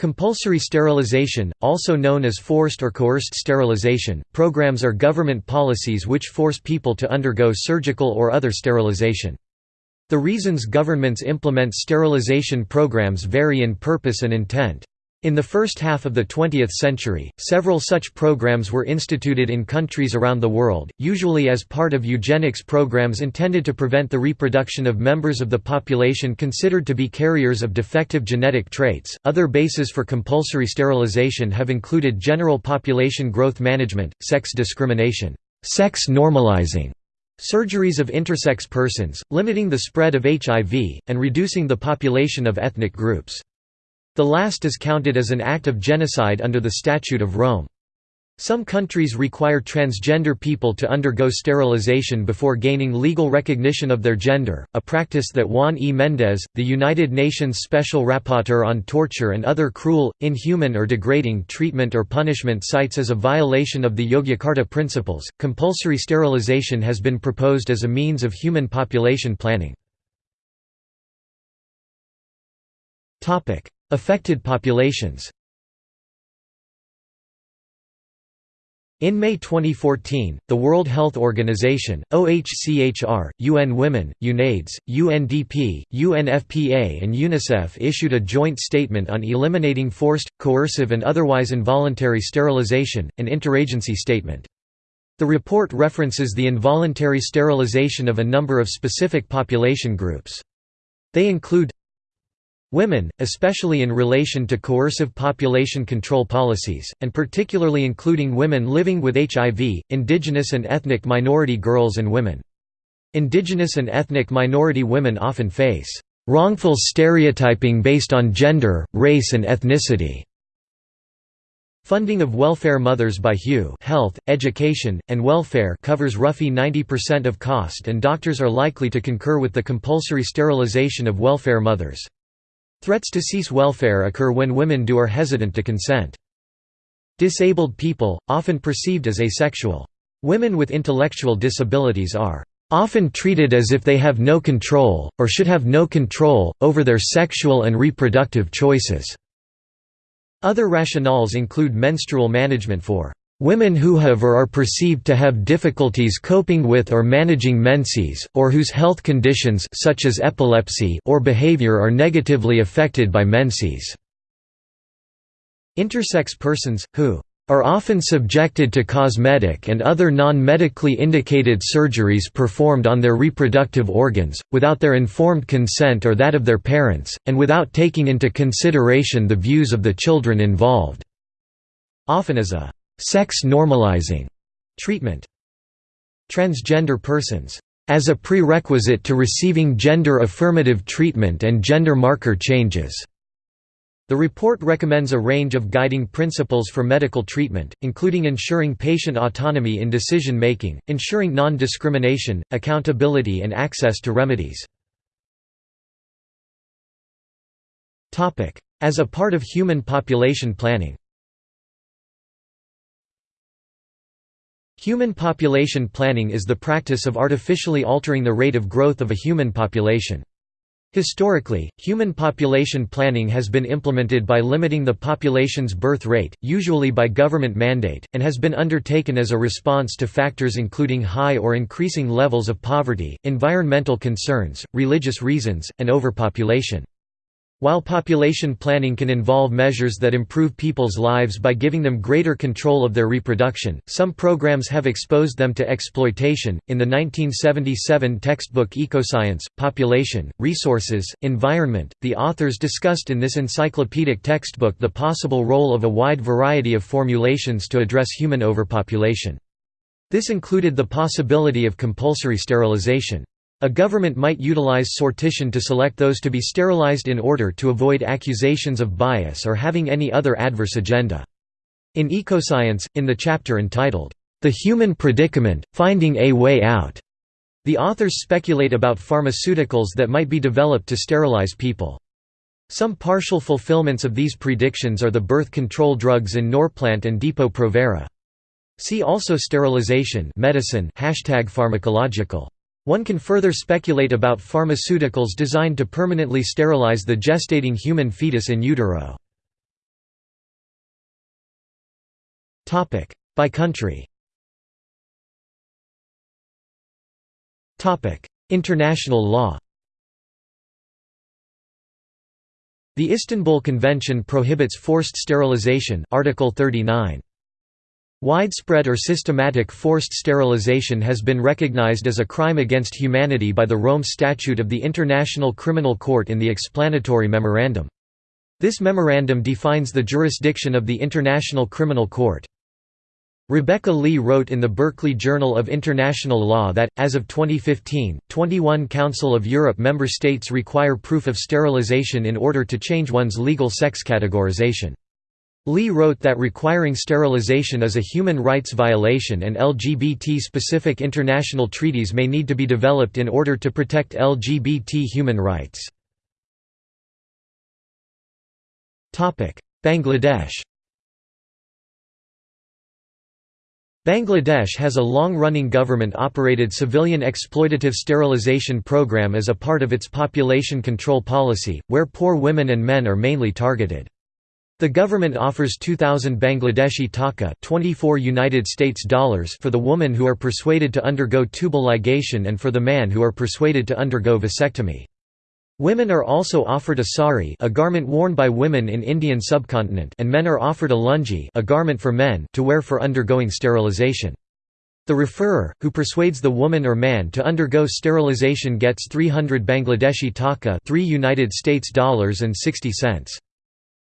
Compulsory sterilization, also known as forced or coerced sterilization, programs are government policies which force people to undergo surgical or other sterilization. The reasons governments implement sterilization programs vary in purpose and intent. In the first half of the 20th century, several such programs were instituted in countries around the world, usually as part of eugenics programs intended to prevent the reproduction of members of the population considered to be carriers of defective genetic traits. Other bases for compulsory sterilization have included general population growth management, sex discrimination, sex normalizing, surgeries of intersex persons, limiting the spread of HIV, and reducing the population of ethnic groups. The last is counted as an act of genocide under the Statute of Rome. Some countries require transgender people to undergo sterilization before gaining legal recognition of their gender, a practice that Juan E. Mendez, the United Nations Special Rapporteur on Torture and Other Cruel, Inhuman or Degrading Treatment or Punishment cites as a violation of the Yogyakarta Principles. Compulsory sterilization has been proposed as a means of human population planning. Affected populations In May 2014, the World Health Organization, OHCHR, UN Women, UNAIDS, UNDP, UNFPA and UNICEF issued a joint statement on eliminating forced, coercive and otherwise involuntary sterilization, an interagency statement. The report references the involuntary sterilization of a number of specific population groups. They include Women, especially in relation to coercive population control policies, and particularly including women living with HIV, indigenous and ethnic minority girls and women. Indigenous and ethnic minority women often face wrongful stereotyping based on gender, race and ethnicity. Funding of welfare mothers by HEW Health, Education, and Welfare covers roughly 90% of cost and doctors are likely to concur with the compulsory sterilization of welfare mothers. Threats to cease welfare occur when women do or hesitant to consent. Disabled people, often perceived as asexual. Women with intellectual disabilities are often treated as if they have no control, or should have no control, over their sexual and reproductive choices." Other rationales include menstrual management for Women who have or are perceived to have difficulties coping with or managing menses, or whose health conditions such as epilepsy or behavior are negatively affected by menses. Intersex persons, who are often subjected to cosmetic and other non-medically indicated surgeries performed on their reproductive organs, without their informed consent or that of their parents, and without taking into consideration the views of the children involved. Often as a sex normalizing treatment. Transgender persons as a prerequisite to receiving gender-affirmative treatment and gender marker changes." The report recommends a range of guiding principles for medical treatment, including ensuring patient autonomy in decision-making, ensuring non-discrimination, accountability and access to remedies. As a part of human population planning Human population planning is the practice of artificially altering the rate of growth of a human population. Historically, human population planning has been implemented by limiting the population's birth rate, usually by government mandate, and has been undertaken as a response to factors including high or increasing levels of poverty, environmental concerns, religious reasons, and overpopulation. While population planning can involve measures that improve people's lives by giving them greater control of their reproduction, some programs have exposed them to exploitation. In the 1977 textbook Ecoscience, Population, Resources, Environment, the authors discussed in this encyclopedic textbook the possible role of a wide variety of formulations to address human overpopulation. This included the possibility of compulsory sterilization. A government might utilize sortition to select those to be sterilized in order to avoid accusations of bias or having any other adverse agenda. In Ecoscience, in the chapter entitled, The Human Predicament, Finding a Way Out, the authors speculate about pharmaceuticals that might be developed to sterilize people. Some partial fulfillments of these predictions are the birth control drugs in Norplant and Depo-Provera. See also sterilization medicine hashtag pharmacological. One can further speculate about pharmaceuticals designed to permanently sterilize the gestating human fetus in utero. By country International law The Istanbul Convention prohibits forced sterilization Article 39. Widespread or systematic forced sterilization has been recognized as a crime against humanity by the Rome Statute of the International Criminal Court in the explanatory memorandum. This memorandum defines the jurisdiction of the International Criminal Court. Rebecca Lee wrote in the Berkeley Journal of International Law that, as of 2015, 21 Council of Europe member states require proof of sterilization in order to change one's legal sex categorization. Lee wrote that requiring sterilization is a human rights violation and LGBT-specific international treaties may need to be developed in order to protect LGBT human rights. Bangladesh Bangladesh has a long-running government-operated civilian exploitative sterilization program as a part of its population control policy, where poor women and men are mainly targeted. The government offers 2000 Bangladeshi taka 24 United States dollars for the woman who are persuaded to undergo tubal ligation and for the man who are persuaded to undergo vasectomy. Women are also offered a sari a garment worn by women in Indian subcontinent and men are offered a lungi a garment for men to wear for undergoing sterilization. The referrer, who persuades the woman or man to undergo sterilization gets 300 Bangladeshi taka 3 United States dollars and 60 cents.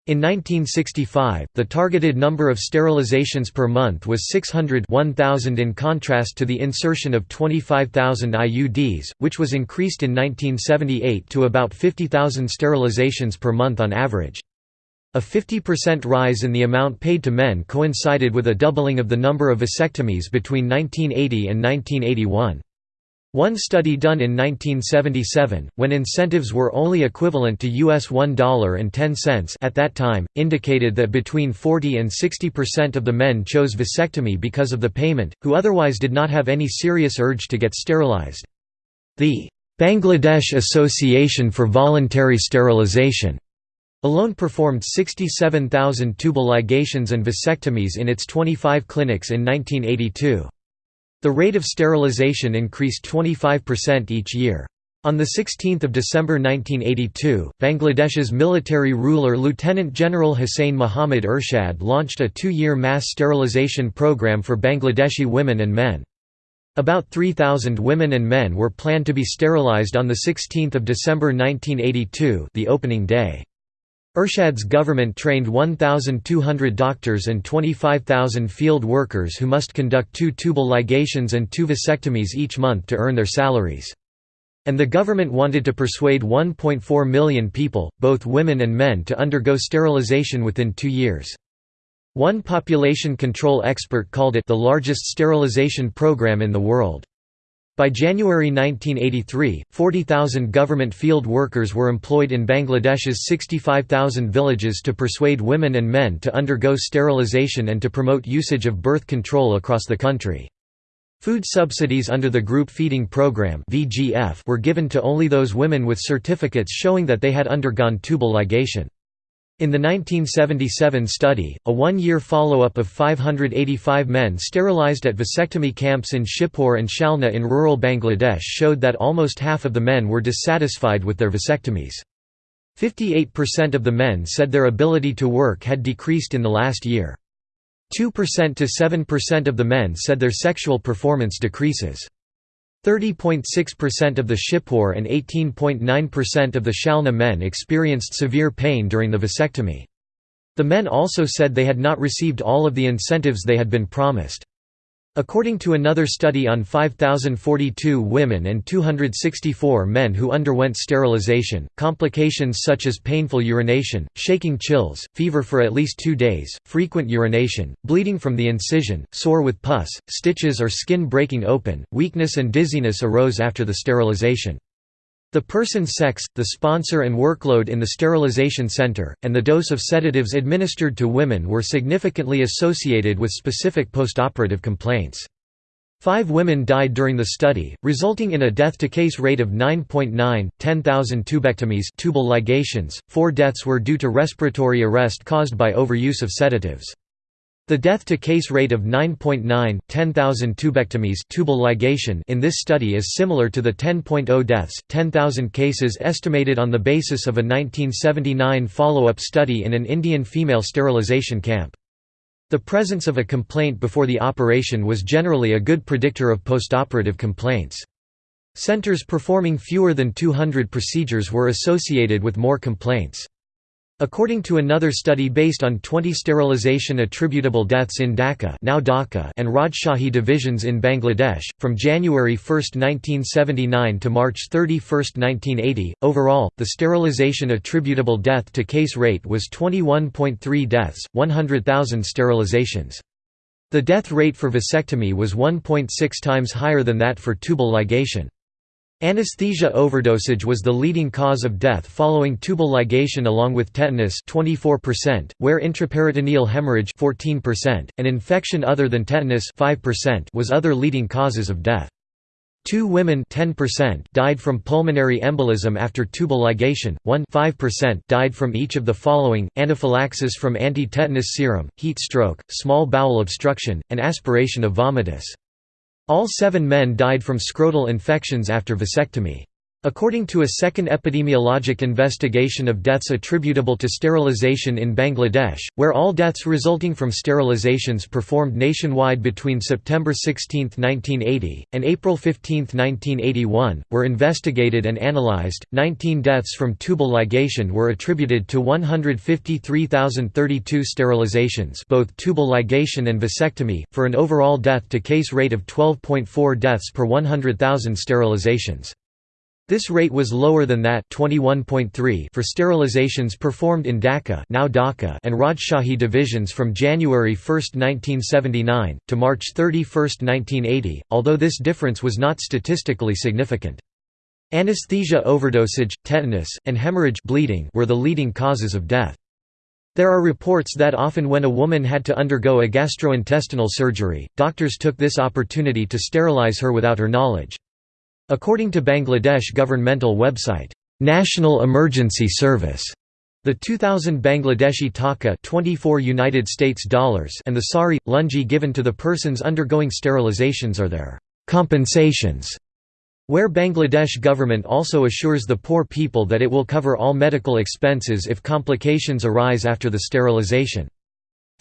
In 1965, the targeted number of sterilizations per month was 600 1000 in contrast to the insertion of 25,000 IUDs, which was increased in 1978 to about 50,000 sterilizations per month on average. A 50% rise in the amount paid to men coincided with a doubling of the number of vasectomies between 1980 and 1981. One study done in 1977, when incentives were only equivalent to US $1.10 at that time, indicated that between 40 and 60% of the men chose vasectomy because of the payment, who otherwise did not have any serious urge to get sterilized. The Bangladesh Association for Voluntary Sterilization alone performed 67,000 tubal ligations and vasectomies in its 25 clinics in 1982. The rate of sterilization increased 25% each year. On 16 December 1982, Bangladesh's military ruler Lieutenant General Hussain Muhammad Ershad launched a two-year mass sterilization program for Bangladeshi women and men. About 3,000 women and men were planned to be sterilized on 16 December 1982 the opening day. Ershad's government trained 1,200 doctors and 25,000 field workers who must conduct two tubal ligations and two vasectomies each month to earn their salaries. And the government wanted to persuade 1.4 million people, both women and men to undergo sterilization within two years. One population control expert called it the largest sterilization program in the world. By January 1983, 40,000 government field workers were employed in Bangladesh's 65,000 villages to persuade women and men to undergo sterilization and to promote usage of birth control across the country. Food subsidies under the Group Feeding Program were given to only those women with certificates showing that they had undergone tubal ligation. In the 1977 study, a one-year follow-up of 585 men sterilized at vasectomy camps in Shibpur and Shalna in rural Bangladesh showed that almost half of the men were dissatisfied with their vasectomies. 58% of the men said their ability to work had decreased in the last year. 2% to 7% of the men said their sexual performance decreases. 30.6% of the Shibpur and 18.9% of the Shalna men experienced severe pain during the vasectomy. The men also said they had not received all of the incentives they had been promised. According to another study on 5,042 women and 264 men who underwent sterilization, complications such as painful urination, shaking chills, fever for at least two days, frequent urination, bleeding from the incision, sore with pus, stitches or skin breaking open, weakness and dizziness arose after the sterilization. The person's sex, the sponsor and workload in the sterilization center, and the dose of sedatives administered to women were significantly associated with specific postoperative complaints. Five women died during the study, resulting in a death-to-case rate of 9.9, 10,000 tubectomies tubal ligations, four deaths were due to respiratory arrest caused by overuse of sedatives. The death-to-case rate of 9.9 10,000 tubectomies tubal ligation in this study is similar to the 10.0 deaths, 10,000 cases estimated on the basis of a 1979 follow-up study in an Indian female sterilization camp. The presence of a complaint before the operation was generally a good predictor of postoperative complaints. Centers performing fewer than 200 procedures were associated with more complaints. According to another study based on 20 sterilization attributable deaths in Dhaka now Dhaka and Rajshahi divisions in Bangladesh, from January 1, 1979 to March 31, 1980, overall, the sterilization attributable death to case rate was 21.3 deaths, 100,000 sterilizations. The death rate for vasectomy was 1.6 times higher than that for tubal ligation. Anesthesia overdosage was the leading cause of death following tubal ligation along with tetanus 24%, where intraperitoneal hemorrhage 14%, and infection other than tetanus 5% was other leading causes of death. Two women 10% died from pulmonary embolism after tubal ligation, 1 5% died from each of the following, anaphylaxis from anti-tetanus serum, heat stroke, small bowel obstruction, and aspiration of vomitus. All seven men died from scrotal infections after vasectomy. According to a second epidemiologic investigation of deaths attributable to sterilization in Bangladesh, where all deaths resulting from sterilizations performed nationwide between September 16, 1980, and April 15, 1981, were investigated and analyzed, 19 deaths from tubal ligation were attributed to 153,032 sterilizations both tubal ligation and vasectomy, for an overall death-to-case rate of 12.4 deaths per 100,000 sterilizations. This rate was lower than that 21.3 for sterilizations performed in Dhaka, now Dhaka and Rajshahi divisions from January 1, 1979, to March 31, 1980, although this difference was not statistically significant. Anesthesia overdosage, tetanus, and hemorrhage bleeding were the leading causes of death. There are reports that often when a woman had to undergo a gastrointestinal surgery, doctors took this opportunity to sterilize her without her knowledge. According to Bangladesh governmental website, National Emergency Service, the 2000 Bangladeshi taka 24 United States dollars and the sari lungi given to the persons undergoing sterilizations are their compensations where Bangladesh government also assures the poor people that it will cover all medical expenses if complications arise after the sterilization.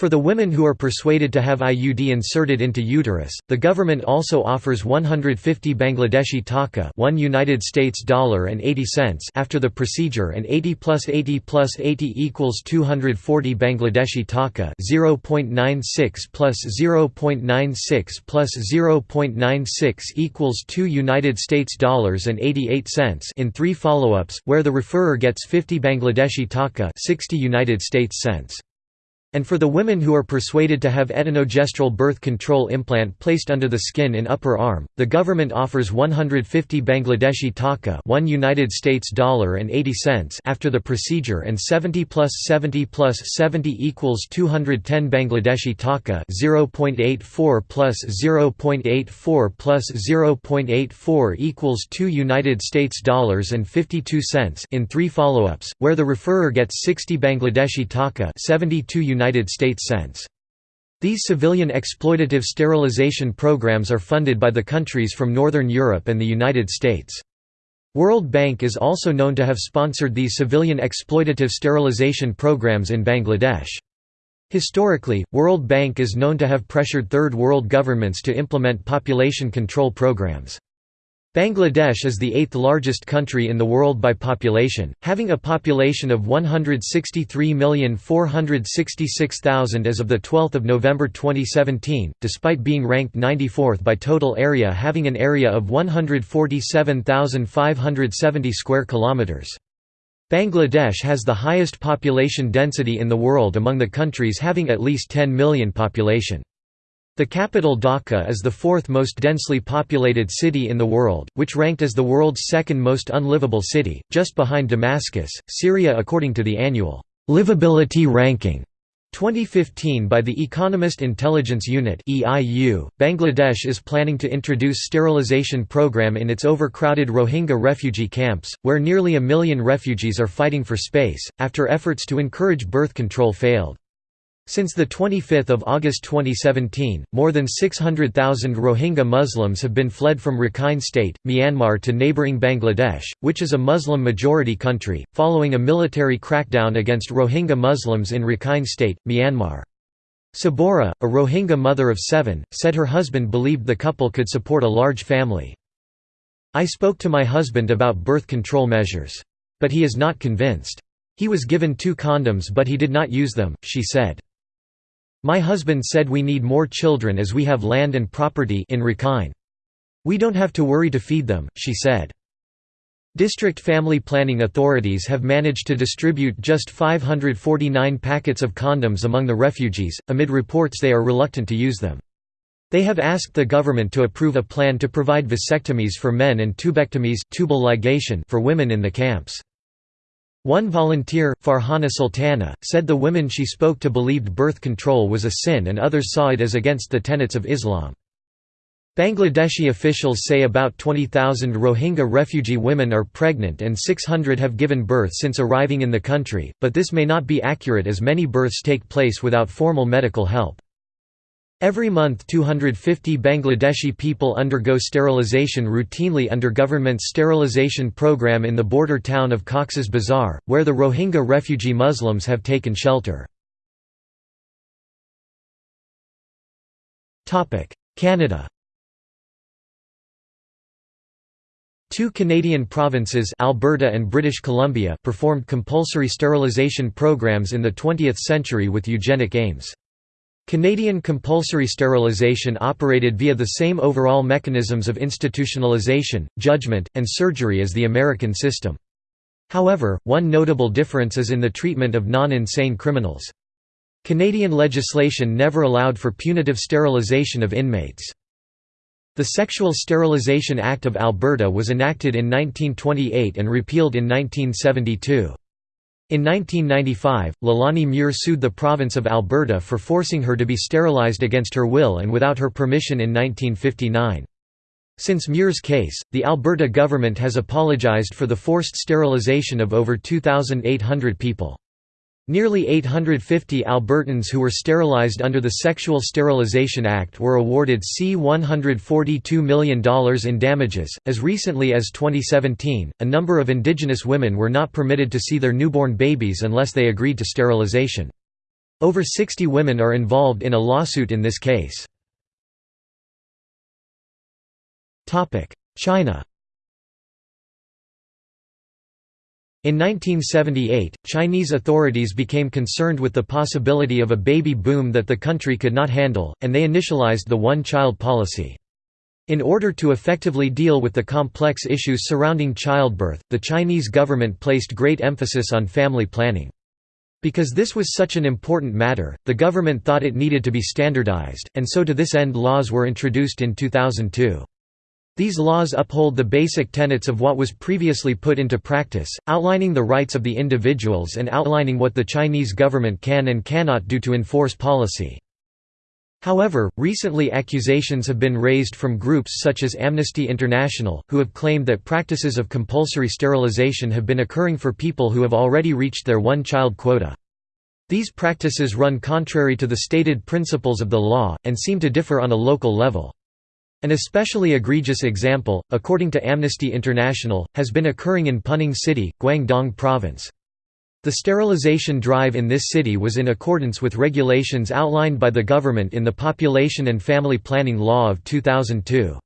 For the women who are persuaded to have IUD inserted into uterus, the government also offers 150 Bangladeshi taka 1 United States dollar and 80 cents after the procedure and 80 plus 80 plus 80 equals 240 Bangladeshi taka 0.96 plus 0.96 plus 0.96 equals 2 United States dollars and 88 cents in three follow-ups, where the referrer gets 50 Bangladeshi taka 60 United States cents. And for the women who are persuaded to have etonogestrel birth control implant placed under the skin in upper arm, the government offers 150 Bangladeshi taka 1 United States dollar and 80 cents after the procedure and 70 plus 70 plus 70 equals 210 Bangladeshi taka 0.84 plus 0.84 plus 0.84 equals 2 United States dollars and 52 cents in three follow-ups, where the referrer gets 60 Bangladeshi taka 72 United United States cents. These civilian exploitative sterilization programs are funded by the countries from Northern Europe and the United States. World Bank is also known to have sponsored these civilian exploitative sterilization programs in Bangladesh. Historically, World Bank is known to have pressured Third World governments to implement population control programs. Bangladesh is the eighth largest country in the world by population, having a population of 163,466,000 as of 12 November 2017, despite being ranked 94th by total area having an area of 147,570 square kilometers. Bangladesh has the highest population density in the world among the countries having at least 10 million population. The capital Dhaka is the fourth most densely populated city in the world, which ranked as the world's second most unlivable city, just behind Damascus, Syria according to the annual livability ranking 2015 by the Economist Intelligence Unit (EIU). Bangladesh is planning to introduce sterilization program in its overcrowded Rohingya refugee camps, where nearly a million refugees are fighting for space after efforts to encourage birth control failed. Since 25 August 2017, more than 600,000 Rohingya Muslims have been fled from Rakhine State, Myanmar to neighbouring Bangladesh, which is a Muslim-majority country, following a military crackdown against Rohingya Muslims in Rakhine State, Myanmar. Sabora, a Rohingya mother of seven, said her husband believed the couple could support a large family. I spoke to my husband about birth control measures. But he is not convinced. He was given two condoms but he did not use them, she said. My husband said we need more children as we have land and property in Rakhine. We don't have to worry to feed them, she said. District family planning authorities have managed to distribute just 549 packets of condoms among the refugees, amid reports they are reluctant to use them. They have asked the government to approve a plan to provide vasectomies for men and tubectomies tubal ligation for women in the camps. One volunteer, Farhana Sultana, said the women she spoke to believed birth control was a sin and others saw it as against the tenets of Islam. Bangladeshi officials say about 20,000 Rohingya refugee women are pregnant and 600 have given birth since arriving in the country, but this may not be accurate as many births take place without formal medical help. Every month 250 Bangladeshi people undergo sterilization routinely under government's sterilization program in the border town of Cox's Bazar, where the Rohingya refugee Muslims have taken shelter. Canada Two Canadian provinces Alberta and British Columbia performed compulsory sterilization programs in the 20th century with eugenic aims. Canadian compulsory sterilisation operated via the same overall mechanisms of institutionalization, judgment, and surgery as the American system. However, one notable difference is in the treatment of non-insane criminals. Canadian legislation never allowed for punitive sterilisation of inmates. The Sexual Sterilisation Act of Alberta was enacted in 1928 and repealed in 1972. In 1995, Leilani Muir sued the province of Alberta for forcing her to be sterilized against her will and without her permission in 1959. Since Muir's case, the Alberta government has apologized for the forced sterilization of over 2,800 people. Nearly 850 Albertans who were sterilized under the Sexual Sterilization Act were awarded C$142 million in damages. As recently as 2017, a number of Indigenous women were not permitted to see their newborn babies unless they agreed to sterilization. Over 60 women are involved in a lawsuit in this case. China In 1978, Chinese authorities became concerned with the possibility of a baby boom that the country could not handle, and they initialized the one-child policy. In order to effectively deal with the complex issues surrounding childbirth, the Chinese government placed great emphasis on family planning. Because this was such an important matter, the government thought it needed to be standardized, and so to this end laws were introduced in 2002. These laws uphold the basic tenets of what was previously put into practice, outlining the rights of the individuals and outlining what the Chinese government can and cannot do to enforce policy. However, recently accusations have been raised from groups such as Amnesty International, who have claimed that practices of compulsory sterilization have been occurring for people who have already reached their one-child quota. These practices run contrary to the stated principles of the law, and seem to differ on a local level. An especially egregious example, according to Amnesty International, has been occurring in Puning City, Guangdong Province. The sterilization drive in this city was in accordance with regulations outlined by the government in the Population and Family Planning Law of 2002.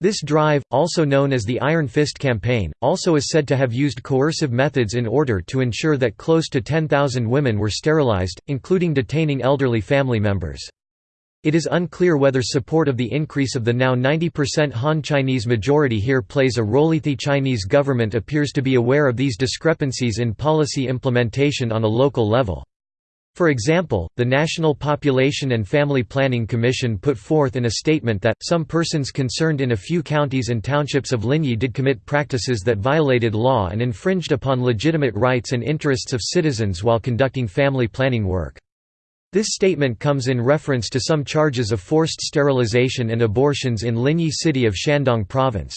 This drive, also known as the Iron Fist Campaign, also is said to have used coercive methods in order to ensure that close to 10,000 women were sterilized, including detaining elderly family members. It is unclear whether support of the increase of the now 90% Han Chinese majority here plays a role. The Chinese government appears to be aware of these discrepancies in policy implementation on a local level. For example, the National Population and Family Planning Commission put forth in a statement that, some persons concerned in a few counties and townships of Linyi did commit practices that violated law and infringed upon legitimate rights and interests of citizens while conducting family planning work. This statement comes in reference to some charges of forced sterilization and abortions in Linyi city of Shandong province.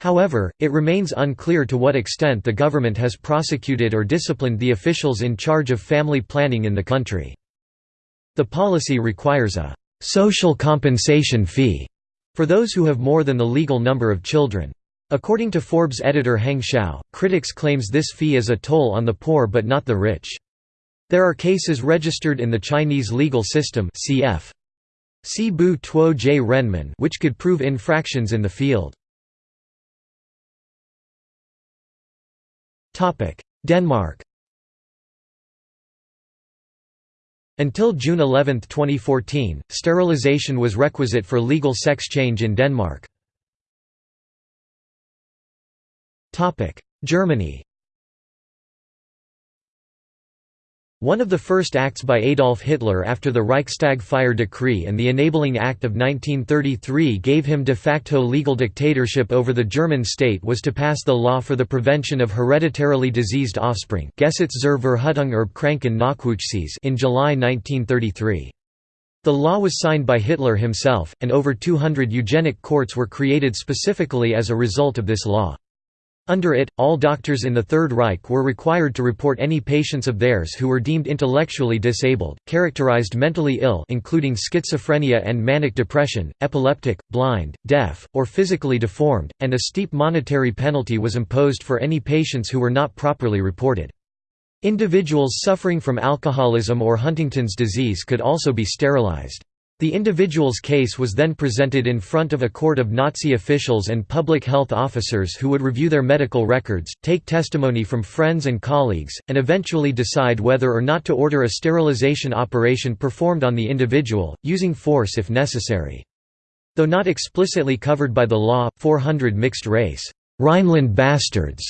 However, it remains unclear to what extent the government has prosecuted or disciplined the officials in charge of family planning in the country. The policy requires a «social compensation fee» for those who have more than the legal number of children. According to Forbes editor Heng Shao, critics claims this fee is a toll on the poor but not the rich. There are cases registered in the Chinese legal system cf. Bu Tuo J Renmin which could prove infractions in the field. Denmark Until June 11, 2014, sterilization was requisite for legal sex change in Denmark. Germany One of the first acts by Adolf Hitler after the Reichstag fire decree and the Enabling Act of 1933 gave him de facto legal dictatorship over the German state was to pass the law for the prevention of hereditarily diseased offspring Gesetz zur Verhütung erbkranken Nachwuchses in July 1933. The law was signed by Hitler himself, and over 200 eugenic courts were created specifically as a result of this law. Under it, all doctors in the Third Reich were required to report any patients of theirs who were deemed intellectually disabled, characterized mentally ill including schizophrenia and manic depression, epileptic, blind, deaf, or physically deformed, and a steep monetary penalty was imposed for any patients who were not properly reported. Individuals suffering from alcoholism or Huntington's disease could also be sterilized. The individual's case was then presented in front of a court of Nazi officials and public health officers who would review their medical records, take testimony from friends and colleagues, and eventually decide whether or not to order a sterilization operation performed on the individual, using force if necessary. Though not explicitly covered by the law, 400 mixed-race Rhineland bastards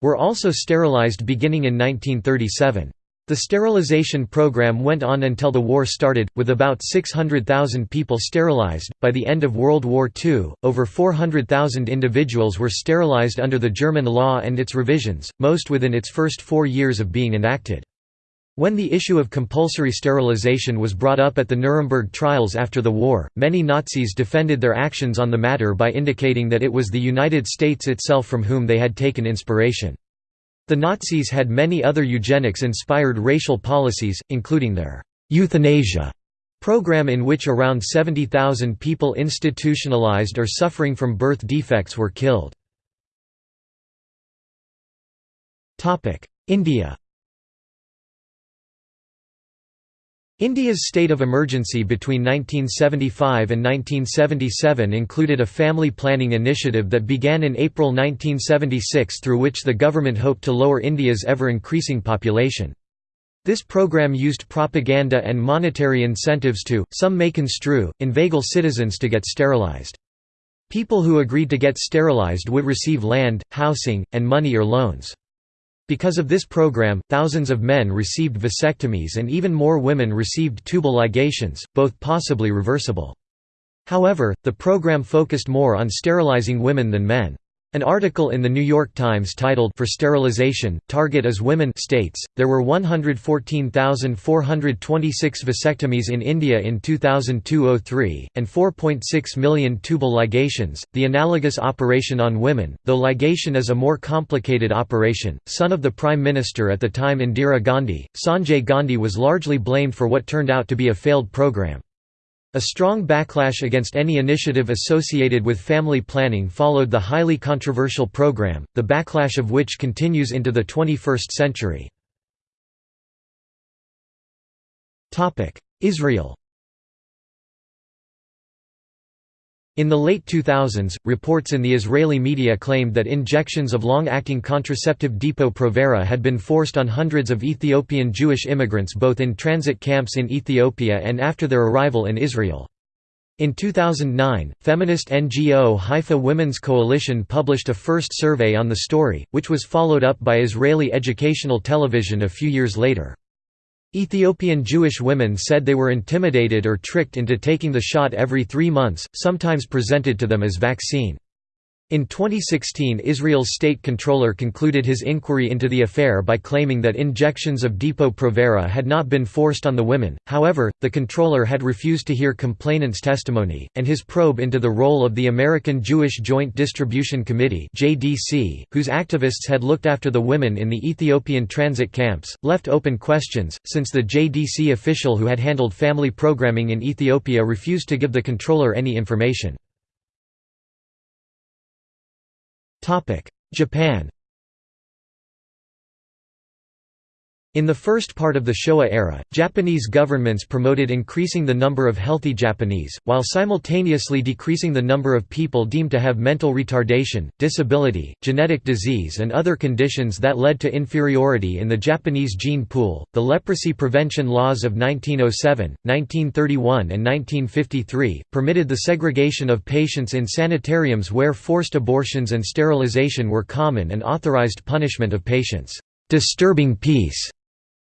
were also sterilized beginning in 1937. The sterilization program went on until the war started, with about 600,000 people sterilized. By the end of World War II, over 400,000 individuals were sterilized under the German law and its revisions, most within its first four years of being enacted. When the issue of compulsory sterilization was brought up at the Nuremberg trials after the war, many Nazis defended their actions on the matter by indicating that it was the United States itself from whom they had taken inspiration. The Nazis had many other eugenics-inspired racial policies, including their «euthanasia» program in which around 70,000 people institutionalized or suffering from birth defects were killed. India India's state of emergency between 1975 and 1977 included a family planning initiative that began in April 1976 through which the government hoped to lower India's ever-increasing population. This program used propaganda and monetary incentives to, some may construe, inveigle citizens to get sterilized. People who agreed to get sterilized would receive land, housing, and money or loans. Because of this program, thousands of men received vasectomies and even more women received tubal ligations, both possibly reversible. However, the program focused more on sterilizing women than men. An article in The New York Times titled For Sterilization, Target as Women states, there were 114,426 vasectomies in India in 2002–03, and 4.6 million tubal ligations, the analogous operation on women, though ligation is a more complicated operation. Son of the Prime Minister at the time Indira Gandhi, Sanjay Gandhi was largely blamed for what turned out to be a failed program. A strong backlash against any initiative associated with family planning followed the highly controversial program, the backlash of which continues into the 21st century. Israel In the late 2000s, reports in the Israeli media claimed that injections of long-acting contraceptive Depo-Provera had been forced on hundreds of Ethiopian Jewish immigrants both in transit camps in Ethiopia and after their arrival in Israel. In 2009, feminist NGO Haifa Women's Coalition published a first survey on the story, which was followed up by Israeli educational television a few years later. Ethiopian Jewish women said they were intimidated or tricked into taking the shot every three months, sometimes presented to them as vaccine. In 2016 Israel's state controller concluded his inquiry into the affair by claiming that injections of Depo-Provera had not been forced on the women, however, the controller had refused to hear complainants' testimony, and his probe into the role of the American Jewish Joint Distribution Committee whose activists had looked after the women in the Ethiopian transit camps, left open questions, since the JDC official who had handled family programming in Ethiopia refused to give the controller any information. Japan In the first part of the Showa era, Japanese governments promoted increasing the number of healthy Japanese, while simultaneously decreasing the number of people deemed to have mental retardation, disability, genetic disease, and other conditions that led to inferiority in the Japanese gene pool. The leprosy prevention laws of 1907, 1931, and 1953 permitted the segregation of patients in sanitariums where forced abortions and sterilization were common and authorized punishment of patients disturbing peace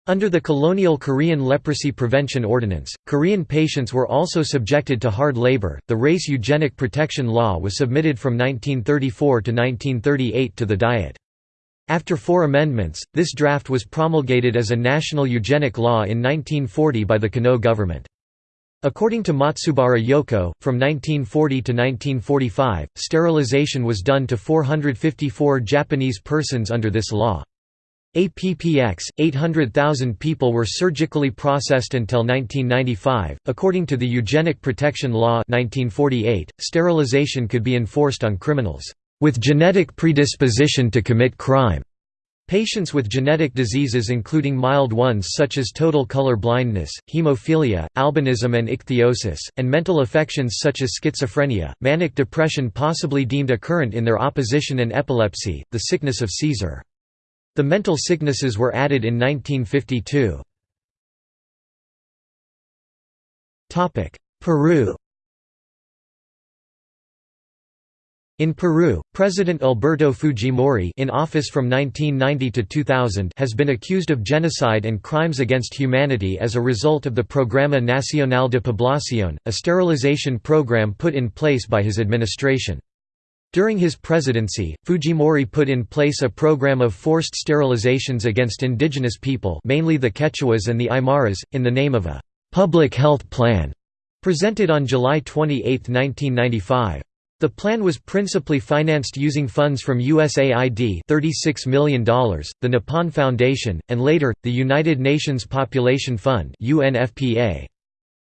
under the colonial Korean Leprosy Prevention Ordinance, Korean patients were also subjected to hard labor. The Race Eugenic Protection Law was submitted from 1934 to 1938 to the Diet. After four amendments, this draft was promulgated as a national eugenic law in 1940 by the Konoe government. According to Matsubara Yoko, from 1940 to 1945, sterilization was done to 454 Japanese persons under this law. APPX 800,000 people were surgically processed until 1995. According to the Eugenic Protection Law 1948, sterilization could be enforced on criminals with genetic predisposition to commit crime. Patients with genetic diseases including mild ones such as total color blindness, hemophilia, albinism and ichthyosis, and mental affections such as schizophrenia, manic depression possibly deemed a current in their opposition and epilepsy, the sickness of Caesar. The mental sicknesses were added in 1952. Peru In Peru, President Alberto Fujimori in office from 1990 to 2000 has been accused of genocide and crimes against humanity as a result of the Programa Nacional de Población, a sterilization program put in place by his administration. During his presidency, Fujimori put in place a program of forced sterilizations against indigenous people mainly the Quechuas and the Aymaras, in the name of a «public health plan» presented on July 28, 1995. The plan was principally financed using funds from USAID $36 million, the Nippon Foundation, and later, the United Nations Population Fund UNFPA.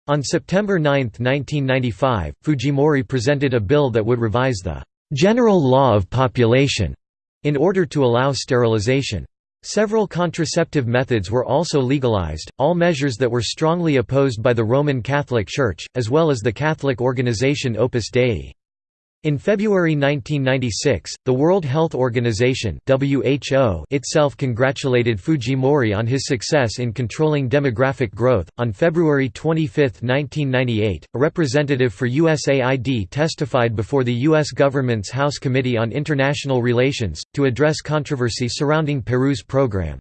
On September 9, 1995, Fujimori presented a bill that would revise the general law of population in order to allow sterilization. Several contraceptive methods were also legalized, all measures that were strongly opposed by the Roman Catholic Church, as well as the Catholic organization Opus Dei. In February 1996, the World Health Organization (WHO) itself congratulated Fujimori on his success in controlling demographic growth. On February 25, 1998, a representative for USAID testified before the US government's House Committee on International Relations to address controversy surrounding Peru's program.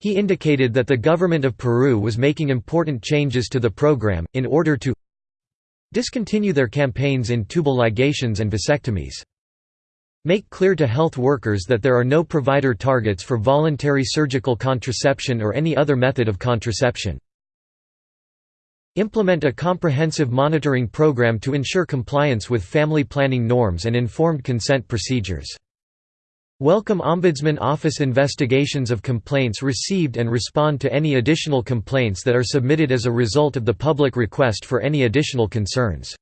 He indicated that the government of Peru was making important changes to the program in order to Discontinue their campaigns in tubal ligations and vasectomies. Make clear to health workers that there are no provider targets for voluntary surgical contraception or any other method of contraception. Implement a comprehensive monitoring program to ensure compliance with family planning norms and informed consent procedures. Welcome Ombudsman Office investigations of complaints received and respond to any additional complaints that are submitted as a result of the public request for any additional concerns.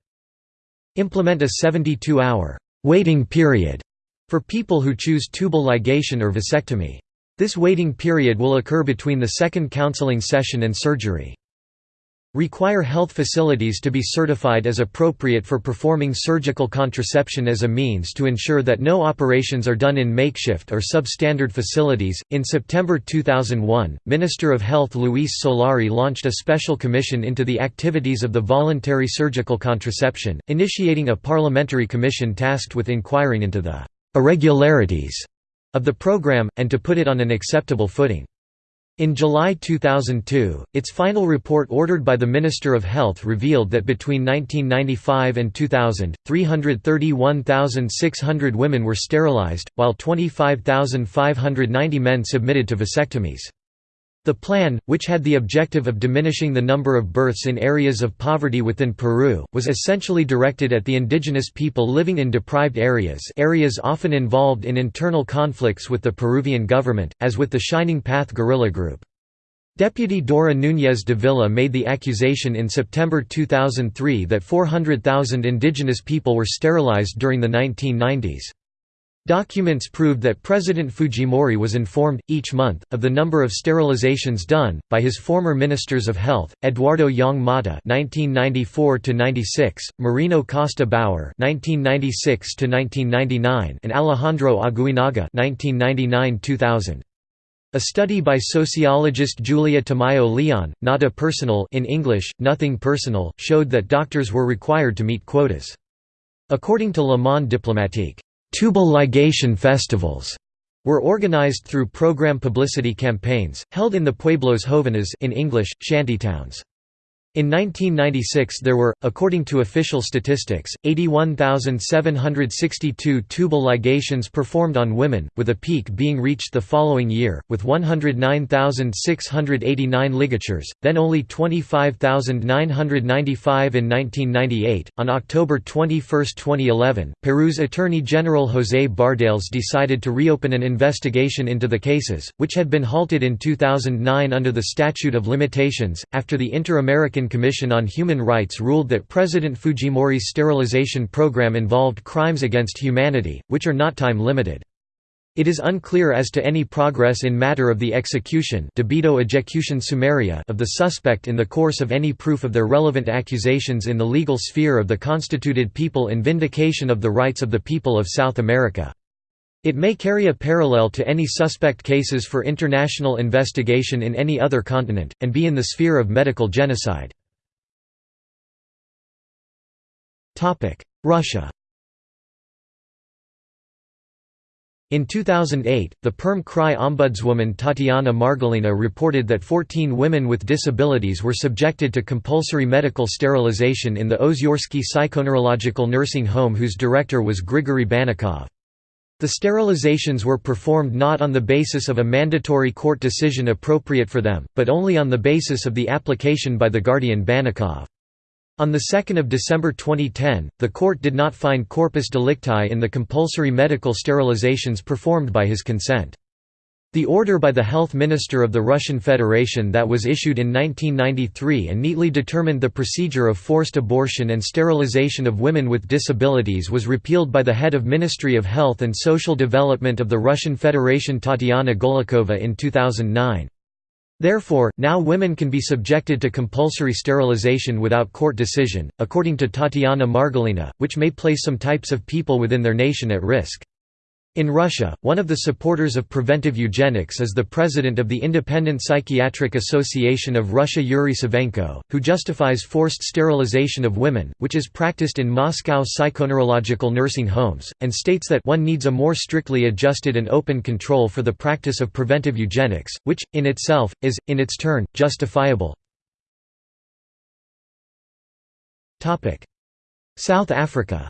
Implement a 72-hour waiting period for people who choose tubal ligation or vasectomy. This waiting period will occur between the second counseling session and surgery. Require health facilities to be certified as appropriate for performing surgical contraception as a means to ensure that no operations are done in makeshift or substandard facilities. In September 2001, Minister of Health Luis Solari launched a special commission into the activities of the voluntary surgical contraception, initiating a parliamentary commission tasked with inquiring into the irregularities of the program, and to put it on an acceptable footing. In July 2002, its final report ordered by the Minister of Health revealed that between 1995 and 2000, 331,600 women were sterilized, while 25,590 men submitted to vasectomies. The plan, which had the objective of diminishing the number of births in areas of poverty within Peru, was essentially directed at the indigenous people living in deprived areas areas often involved in internal conflicts with the Peruvian government, as with the Shining Path guerrilla group. Deputy Dora Núñez Dávila made the accusation in September 2003 that 400,000 indigenous people were sterilized during the 1990s. Documents proved that President Fujimori was informed, each month, of the number of sterilizations done, by his former ministers of health, Eduardo Yong Motta (1994–96), Marino Costa Bauer (1996–1999), and Alejandro Aguinaga (1999–2000). A study by sociologist Julia Tamayo Leon, Nada Personal in English, Nothing Personal, showed that doctors were required to meet quotas. According to Le Monde Diplomatique, Tubal ligation festivals were organized through program publicity campaigns, held in the pueblos jóvenes in English, shantytowns. In 1996 there were, according to official statistics, 81,762 tubal ligations performed on women, with a peak being reached the following year, with 109,689 ligatures, then only 25,995 in 1998. On October 21, 2011, Peru's Attorney General José Bardales decided to reopen an investigation into the cases, which had been halted in 2009 under the Statute of Limitations, after the Inter-American Commission on Human Rights ruled that President Fujimori's sterilization program involved crimes against humanity, which are not time-limited. It is unclear as to any progress in matter of the execution of the suspect in the course of any proof of their relevant accusations in the legal sphere of the constituted people in vindication of the rights of the people of South America. It may carry a parallel to any suspect cases for international investigation in any other continent, and be in the sphere of medical genocide. Russia In 2008, the Perm Krai ombudswoman Tatiana Margolina reported that 14 women with disabilities were subjected to compulsory medical sterilization in the Ozyorsky Psychoneurological Nursing Home whose director was Grigory Bannikov. The sterilizations were performed not on the basis of a mandatory court decision appropriate for them, but only on the basis of the application by the guardian Bannikov. On 2 December 2010, the court did not find corpus delicti in the compulsory medical sterilizations performed by his consent. The order by the health minister of the Russian Federation that was issued in 1993 and neatly determined the procedure of forced abortion and sterilization of women with disabilities was repealed by the head of Ministry of Health and Social Development of the Russian Federation Tatiana Golikova in 2009. Therefore, now women can be subjected to compulsory sterilization without court decision, according to Tatiana Margolina, which may place some types of people within their nation at risk. In Russia, one of the supporters of preventive eugenics is the president of the Independent Psychiatric Association of Russia Yuri Savenko, who justifies forced sterilization of women, which is practiced in Moscow psychoneurological nursing homes, and states that one needs a more strictly adjusted and open control for the practice of preventive eugenics, which, in itself, is, in its turn, justifiable. South Africa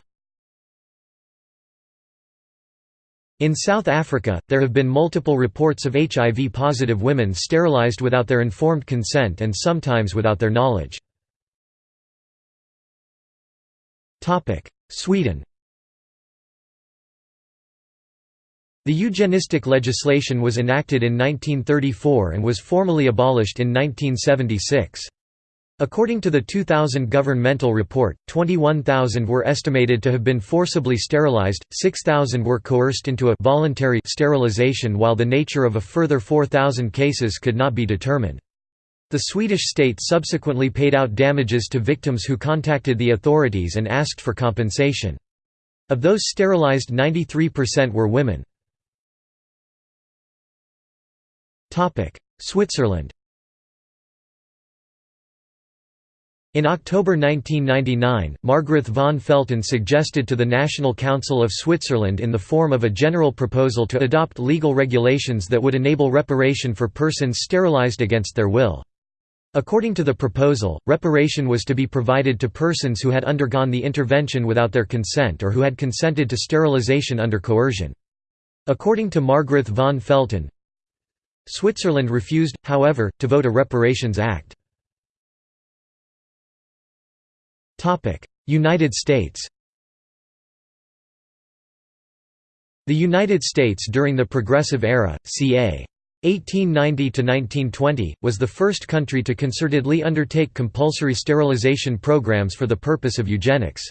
In South Africa, there have been multiple reports of HIV-positive women sterilized without their informed consent and sometimes without their knowledge. Sweden The eugenistic legislation was enacted in 1934 and was formally abolished in 1976. According to the 2000 governmental report, 21,000 were estimated to have been forcibly sterilized, 6,000 were coerced into a voluntary sterilization while the nature of a further 4,000 cases could not be determined. The Swedish state subsequently paid out damages to victims who contacted the authorities and asked for compensation. Of those sterilized 93% were women. Switzerland In October 1999, Margrethe von Felten suggested to the National Council of Switzerland in the form of a general proposal to adopt legal regulations that would enable reparation for persons sterilized against their will. According to the proposal, reparation was to be provided to persons who had undergone the intervention without their consent or who had consented to sterilization under coercion. According to Margrethe von Felten, Switzerland refused, however, to vote a Reparations Act. United States The United States during the Progressive Era, ca. 1890–1920, was the first country to concertedly undertake compulsory sterilization programs for the purpose of eugenics.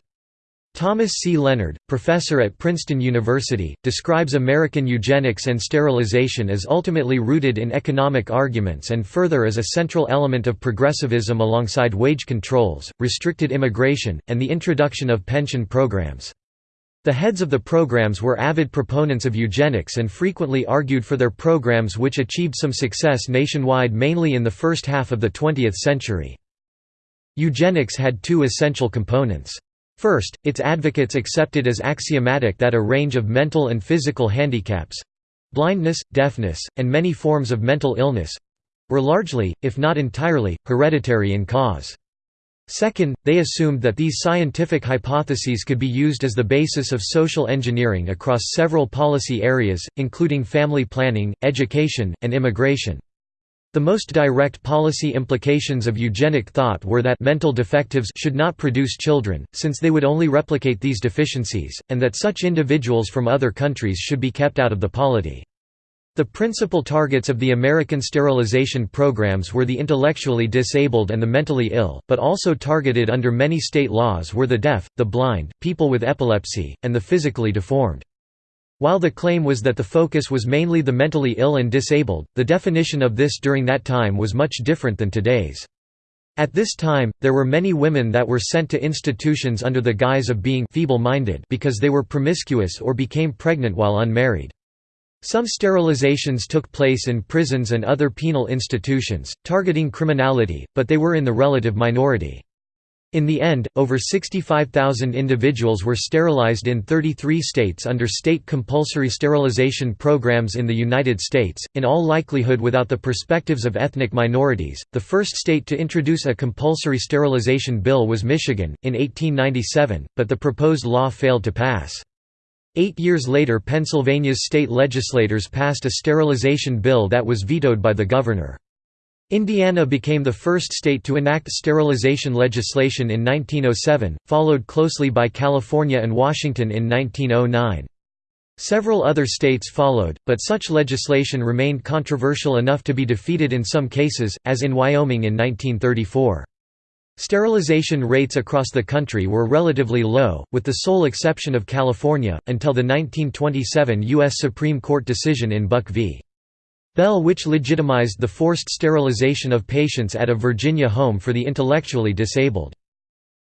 Thomas C. Leonard, professor at Princeton University, describes American eugenics and sterilization as ultimately rooted in economic arguments and further as a central element of progressivism alongside wage controls, restricted immigration, and the introduction of pension programs. The heads of the programs were avid proponents of eugenics and frequently argued for their programs which achieved some success nationwide mainly in the first half of the 20th century. Eugenics had two essential components. First, its advocates accepted as axiomatic that a range of mental and physical handicaps—blindness, deafness, and many forms of mental illness—were largely, if not entirely, hereditary in cause. Second, they assumed that these scientific hypotheses could be used as the basis of social engineering across several policy areas, including family planning, education, and immigration. The most direct policy implications of eugenic thought were that mental defectives should not produce children, since they would only replicate these deficiencies, and that such individuals from other countries should be kept out of the polity. The principal targets of the American sterilization programs were the intellectually disabled and the mentally ill, but also targeted under many state laws were the deaf, the blind, people with epilepsy, and the physically deformed. While the claim was that the focus was mainly the mentally ill and disabled, the definition of this during that time was much different than today's. At this time, there were many women that were sent to institutions under the guise of being feeble-minded because they were promiscuous or became pregnant while unmarried. Some sterilizations took place in prisons and other penal institutions, targeting criminality, but they were in the relative minority. In the end, over 65,000 individuals were sterilized in 33 states under state compulsory sterilization programs in the United States, in all likelihood without the perspectives of ethnic minorities. The first state to introduce a compulsory sterilization bill was Michigan, in 1897, but the proposed law failed to pass. Eight years later Pennsylvania's state legislators passed a sterilization bill that was vetoed by the governor. Indiana became the first state to enact sterilization legislation in 1907, followed closely by California and Washington in 1909. Several other states followed, but such legislation remained controversial enough to be defeated in some cases, as in Wyoming in 1934. Sterilization rates across the country were relatively low, with the sole exception of California, until the 1927 U.S. Supreme Court decision in Buck v. Bell which legitimized the forced sterilization of patients at a Virginia home for the intellectually disabled.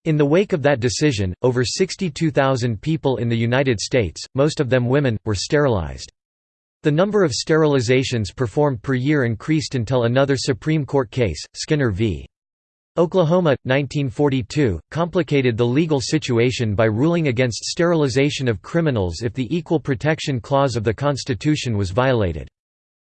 In the wake of that decision, over 62,000 people in the United States, most of them women, were sterilized. The number of sterilizations performed per year increased until another Supreme Court case, Skinner v. Oklahoma, 1942, complicated the legal situation by ruling against sterilization of criminals if the Equal Protection Clause of the Constitution was violated.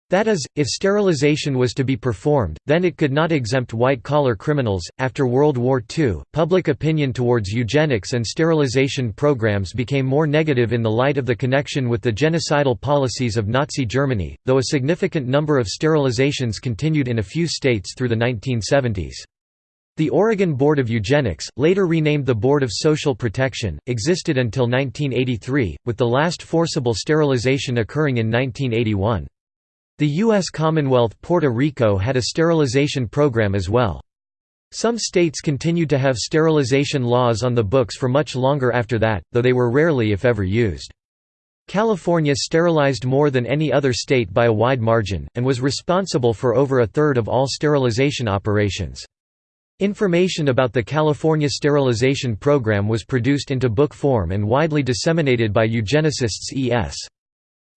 That is, if sterilization was to be performed, then it could not exempt white collar criminals. After World War II, public opinion towards eugenics and sterilization programs became more negative in the light of the connection with the genocidal policies of Nazi Germany, though a significant number of sterilizations continued in a few states through the 1970s. The Oregon Board of Eugenics, later renamed the Board of Social Protection, existed until 1983, with the last forcible sterilization occurring in 1981. The U.S. Commonwealth Puerto Rico had a sterilization program as well. Some states continued to have sterilization laws on the books for much longer after that, though they were rarely if ever used. California sterilized more than any other state by a wide margin, and was responsible for over a third of all sterilization operations. Information about the California sterilization program was produced into book form and widely disseminated by eugenicists E.S.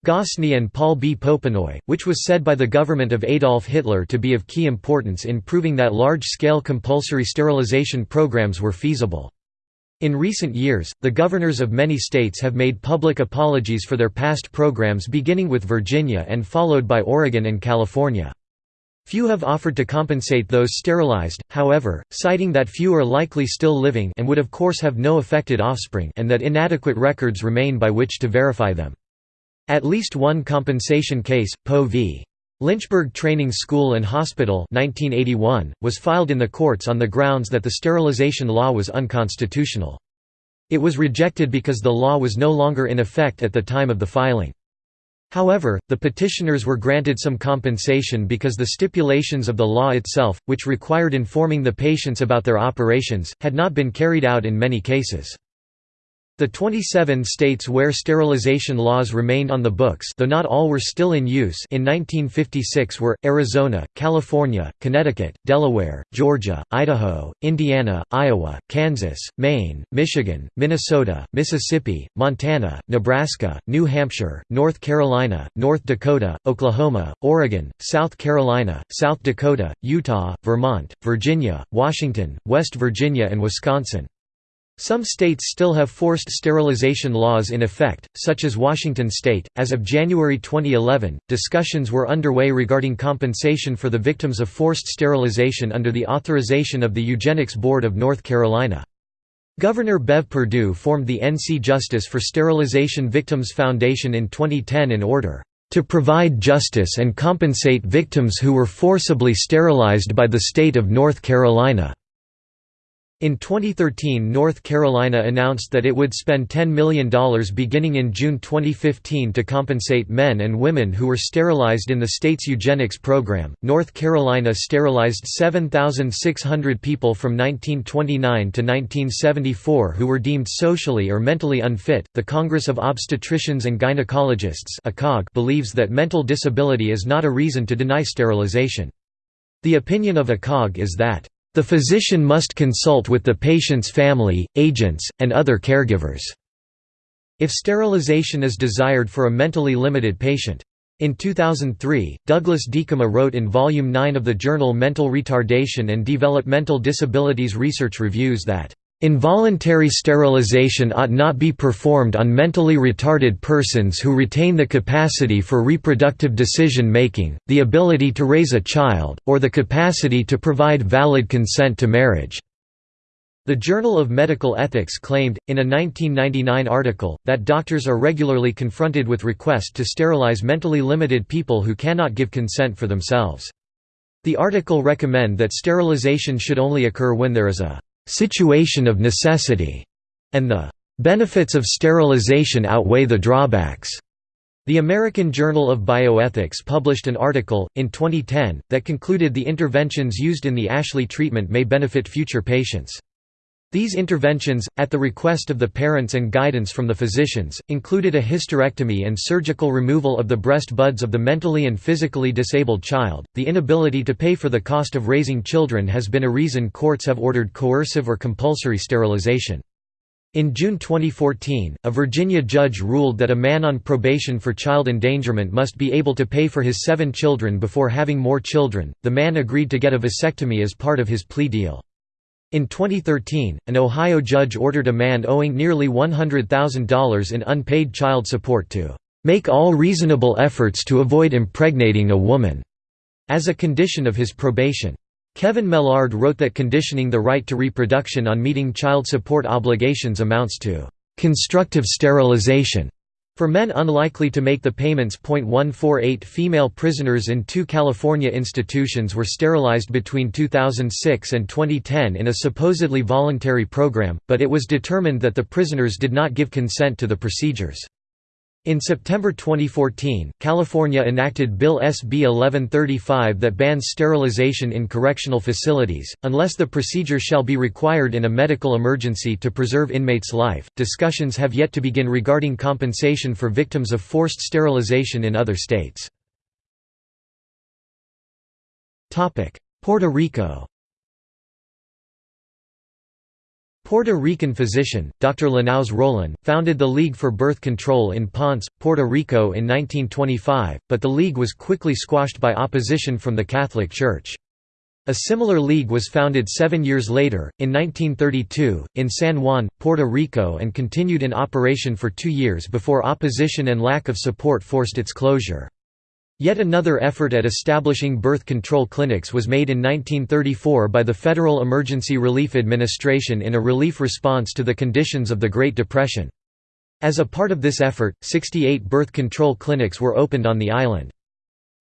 Gosney and Paul B. Popenoe, which was said by the government of Adolf Hitler to be of key importance in proving that large-scale compulsory sterilization programs were feasible. In recent years, the governors of many states have made public apologies for their past programs beginning with Virginia and followed by Oregon and California. Few have offered to compensate those sterilized, however, citing that few are likely still living and would of course have no affected offspring and that inadequate records remain by which to verify them. At least one compensation case, Poe v. Lynchburg Training School and Hospital 1981, was filed in the courts on the grounds that the sterilization law was unconstitutional. It was rejected because the law was no longer in effect at the time of the filing. However, the petitioners were granted some compensation because the stipulations of the law itself, which required informing the patients about their operations, had not been carried out in many cases. The 27 states where sterilization laws remained on the books though not all were still in use in 1956 were, Arizona, California, Connecticut, Delaware, Georgia, Idaho, Indiana, Iowa, Kansas, Maine, Michigan, Minnesota, Mississippi, Montana, Nebraska, New Hampshire, North Carolina, North Dakota, Oklahoma, Oregon, South Carolina, South Dakota, Utah, Vermont, Virginia, Washington, West Virginia and Wisconsin. Some states still have forced sterilization laws in effect, such as Washington state. As of January 2011, discussions were underway regarding compensation for the victims of forced sterilization under the authorization of the Eugenics Board of North Carolina. Governor Bev Perdue formed the NC Justice for Sterilization Victims Foundation in 2010 in order to provide justice and compensate victims who were forcibly sterilized by the state of North Carolina. In 2013 North Carolina announced that it would spend $10 million beginning in June 2015 to compensate men and women who were sterilized in the state's eugenics program. North Carolina sterilized 7,600 people from 1929 to 1974 who were deemed socially or mentally unfit. The Congress of Obstetricians and Gynecologists believes that mental disability is not a reason to deny sterilization. The opinion of ACOG is that the physician must consult with the patient's family, agents, and other caregivers. If sterilization is desired for a mentally limited patient. In 2003, Douglas Diekema wrote in Volume 9 of the journal Mental Retardation and Developmental Disabilities Research Reviews that Involuntary sterilization ought not be performed on mentally retarded persons who retain the capacity for reproductive decision-making, the ability to raise a child, or the capacity to provide valid consent to marriage." The Journal of Medical Ethics claimed, in a 1999 article, that doctors are regularly confronted with requests to sterilize mentally limited people who cannot give consent for themselves. The article recommend that sterilization should only occur when there is a situation of necessity, and the benefits of sterilization outweigh the drawbacks. The American Journal of Bioethics published an article, in 2010, that concluded the interventions used in the Ashley treatment may benefit future patients. These interventions, at the request of the parents and guidance from the physicians, included a hysterectomy and surgical removal of the breast buds of the mentally and physically disabled child. The inability to pay for the cost of raising children has been a reason courts have ordered coercive or compulsory sterilization. In June 2014, a Virginia judge ruled that a man on probation for child endangerment must be able to pay for his seven children before having more children. The man agreed to get a vasectomy as part of his plea deal. In 2013, an Ohio judge ordered a man owing nearly $100,000 in unpaid child support to "...make all reasonable efforts to avoid impregnating a woman," as a condition of his probation. Kevin Maillard wrote that conditioning the right to reproduction on meeting child support obligations amounts to "...constructive sterilization." For men unlikely to make the payments. 148 female prisoners in two California institutions were sterilized between 2006 and 2010 in a supposedly voluntary program, but it was determined that the prisoners did not give consent to the procedures. In September 2014, California enacted Bill SB 1135 that bans sterilization in correctional facilities, unless the procedure shall be required in a medical emergency to preserve inmates' life. Discussions have yet to begin regarding compensation for victims of forced sterilization in other states. Puerto Rico Puerto Rican physician, Dr. Linares Roland, founded the League for Birth Control in Ponce, Puerto Rico in 1925, but the league was quickly squashed by opposition from the Catholic Church. A similar league was founded seven years later, in 1932, in San Juan, Puerto Rico and continued in operation for two years before opposition and lack of support forced its closure. Yet another effort at establishing birth control clinics was made in 1934 by the Federal Emergency Relief Administration in a relief response to the conditions of the Great Depression. As a part of this effort, 68 birth control clinics were opened on the island.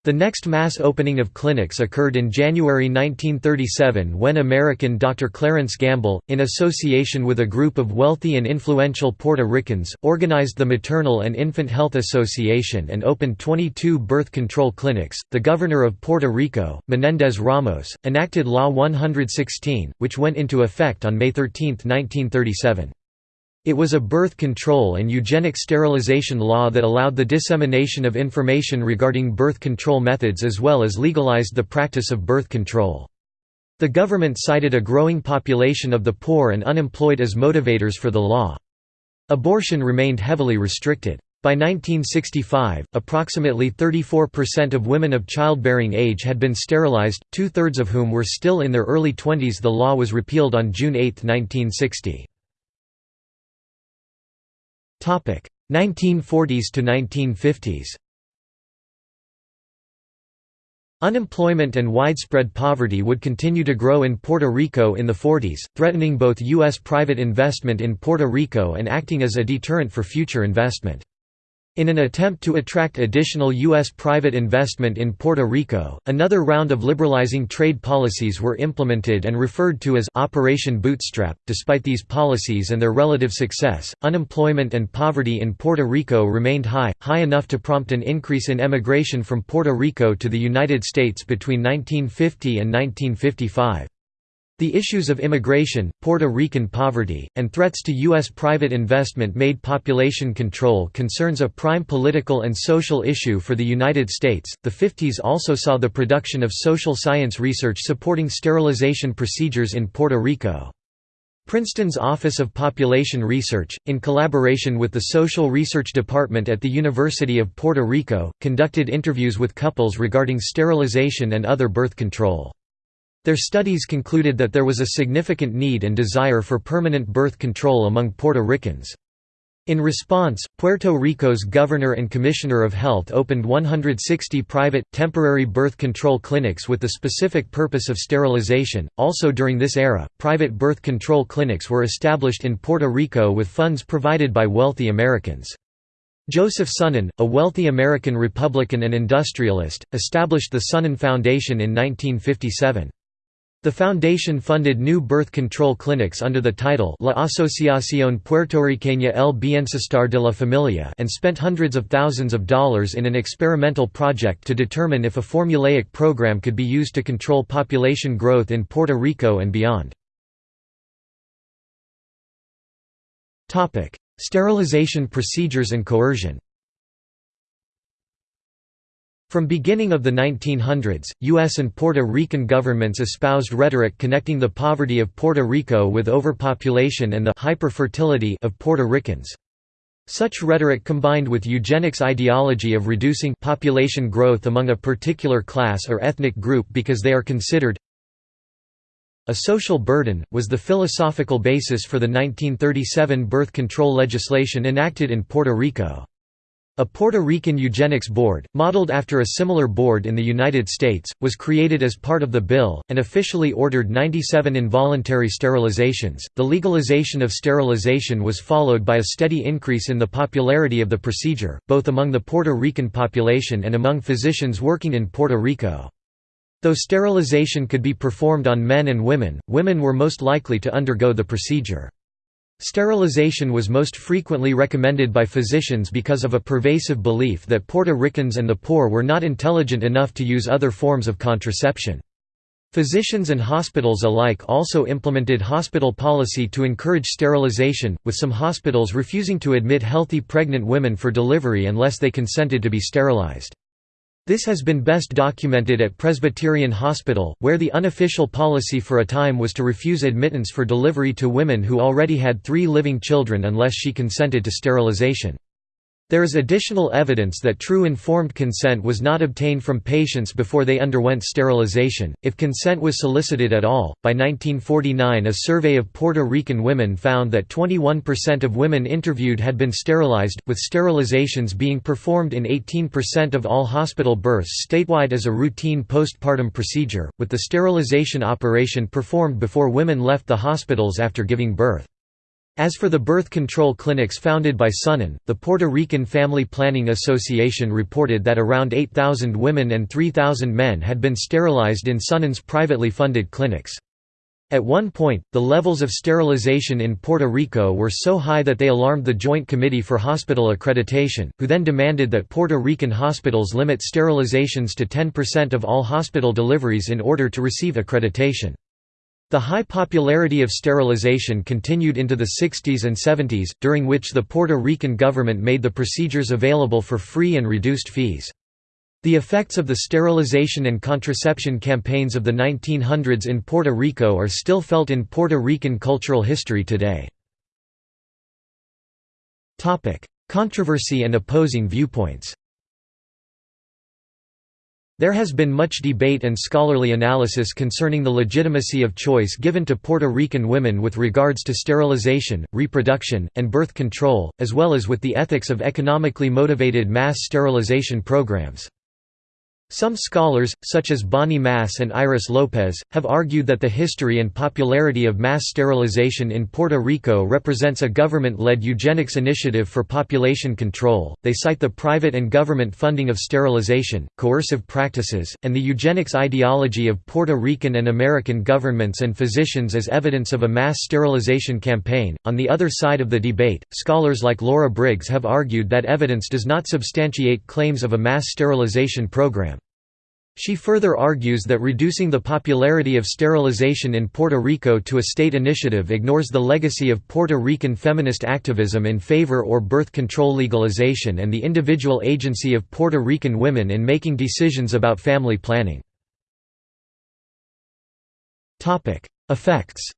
The next mass opening of clinics occurred in January 1937 when American Dr. Clarence Gamble, in association with a group of wealthy and influential Puerto Ricans, organized the Maternal and Infant Health Association and opened 22 birth control clinics. The governor of Puerto Rico, Menendez Ramos, enacted Law 116, which went into effect on May 13, 1937. It was a birth control and eugenic sterilization law that allowed the dissemination of information regarding birth control methods as well as legalized the practice of birth control. The government cited a growing population of the poor and unemployed as motivators for the law. Abortion remained heavily restricted. By 1965, approximately 34% of women of childbearing age had been sterilized, two-thirds of whom were still in their early 20s The law was repealed on June 8, 1960. 1940s to 1950s Unemployment and widespread poverty would continue to grow in Puerto Rico in the 40s, threatening both U.S. private investment in Puerto Rico and acting as a deterrent for future investment. In an attempt to attract additional U.S. private investment in Puerto Rico, another round of liberalizing trade policies were implemented and referred to as Operation Bootstrap. Despite these policies and their relative success, unemployment and poverty in Puerto Rico remained high, high enough to prompt an increase in emigration from Puerto Rico to the United States between 1950 and 1955. The issues of immigration, Puerto Rican poverty, and threats to U.S. private investment made population control concerns a prime political and social issue for the United States. The 50s also saw the production of social science research supporting sterilization procedures in Puerto Rico. Princeton's Office of Population Research, in collaboration with the Social Research Department at the University of Puerto Rico, conducted interviews with couples regarding sterilization and other birth control. Their studies concluded that there was a significant need and desire for permanent birth control among Puerto Ricans. In response, Puerto Rico's Governor and Commissioner of Health opened 160 private, temporary birth control clinics with the specific purpose of sterilization. Also during this era, private birth control clinics were established in Puerto Rico with funds provided by wealthy Americans. Joseph Sunnen, a wealthy American Republican and industrialist, established the Sunnen Foundation in 1957. The foundation funded new birth control clinics under the title La Asociación Puertorriqueña El Bienestar de la Familia and spent hundreds of thousands of dollars in an experimental project to determine if a formulaic program could be used to control population growth in Puerto Rico and beyond. Sterilization procedures and coercion from beginning of the 1900s, U.S. and Puerto Rican governments espoused rhetoric connecting the poverty of Puerto Rico with overpopulation and the hyperfertility of Puerto Ricans. Such rhetoric combined with eugenics ideology of reducing population growth among a particular class or ethnic group because they are considered a social burden, was the philosophical basis for the 1937 birth control legislation enacted in Puerto Rico. A Puerto Rican eugenics board, modeled after a similar board in the United States, was created as part of the bill, and officially ordered 97 involuntary sterilizations. The legalization of sterilization was followed by a steady increase in the popularity of the procedure, both among the Puerto Rican population and among physicians working in Puerto Rico. Though sterilization could be performed on men and women, women were most likely to undergo the procedure. Sterilization was most frequently recommended by physicians because of a pervasive belief that Puerto Ricans and the poor were not intelligent enough to use other forms of contraception. Physicians and hospitals alike also implemented hospital policy to encourage sterilization, with some hospitals refusing to admit healthy pregnant women for delivery unless they consented to be sterilized. This has been best documented at Presbyterian Hospital, where the unofficial policy for a time was to refuse admittance for delivery to women who already had three living children unless she consented to sterilization. There is additional evidence that true informed consent was not obtained from patients before they underwent sterilization, if consent was solicited at all. By 1949, a survey of Puerto Rican women found that 21% of women interviewed had been sterilized, with sterilizations being performed in 18% of all hospital births statewide as a routine postpartum procedure, with the sterilization operation performed before women left the hospitals after giving birth. As for the birth control clinics founded by Sunnen, the Puerto Rican Family Planning Association reported that around 8,000 women and 3,000 men had been sterilized in Sunnen's privately funded clinics. At one point, the levels of sterilization in Puerto Rico were so high that they alarmed the Joint Committee for Hospital Accreditation, who then demanded that Puerto Rican hospitals limit sterilizations to 10% of all hospital deliveries in order to receive accreditation. The high popularity of sterilization continued into the 60s and 70s, during which the Puerto Rican government made the procedures available for free and reduced fees. The effects of the sterilization and contraception campaigns of the 1900s in Puerto Rico are still felt in Puerto Rican cultural history today. Controversy and opposing viewpoints there has been much debate and scholarly analysis concerning the legitimacy of choice given to Puerto Rican women with regards to sterilization, reproduction, and birth control, as well as with the ethics of economically motivated mass sterilization programs. Some scholars, such as Bonnie Mass and Iris Lopez, have argued that the history and popularity of mass sterilization in Puerto Rico represents a government led eugenics initiative for population control. They cite the private and government funding of sterilization, coercive practices, and the eugenics ideology of Puerto Rican and American governments and physicians as evidence of a mass sterilization campaign. On the other side of the debate, scholars like Laura Briggs have argued that evidence does not substantiate claims of a mass sterilization program. She further argues that reducing the popularity of sterilization in Puerto Rico to a state initiative ignores the legacy of Puerto Rican feminist activism in favor or birth control legalization and the individual agency of Puerto Rican women in making decisions about family planning. Effects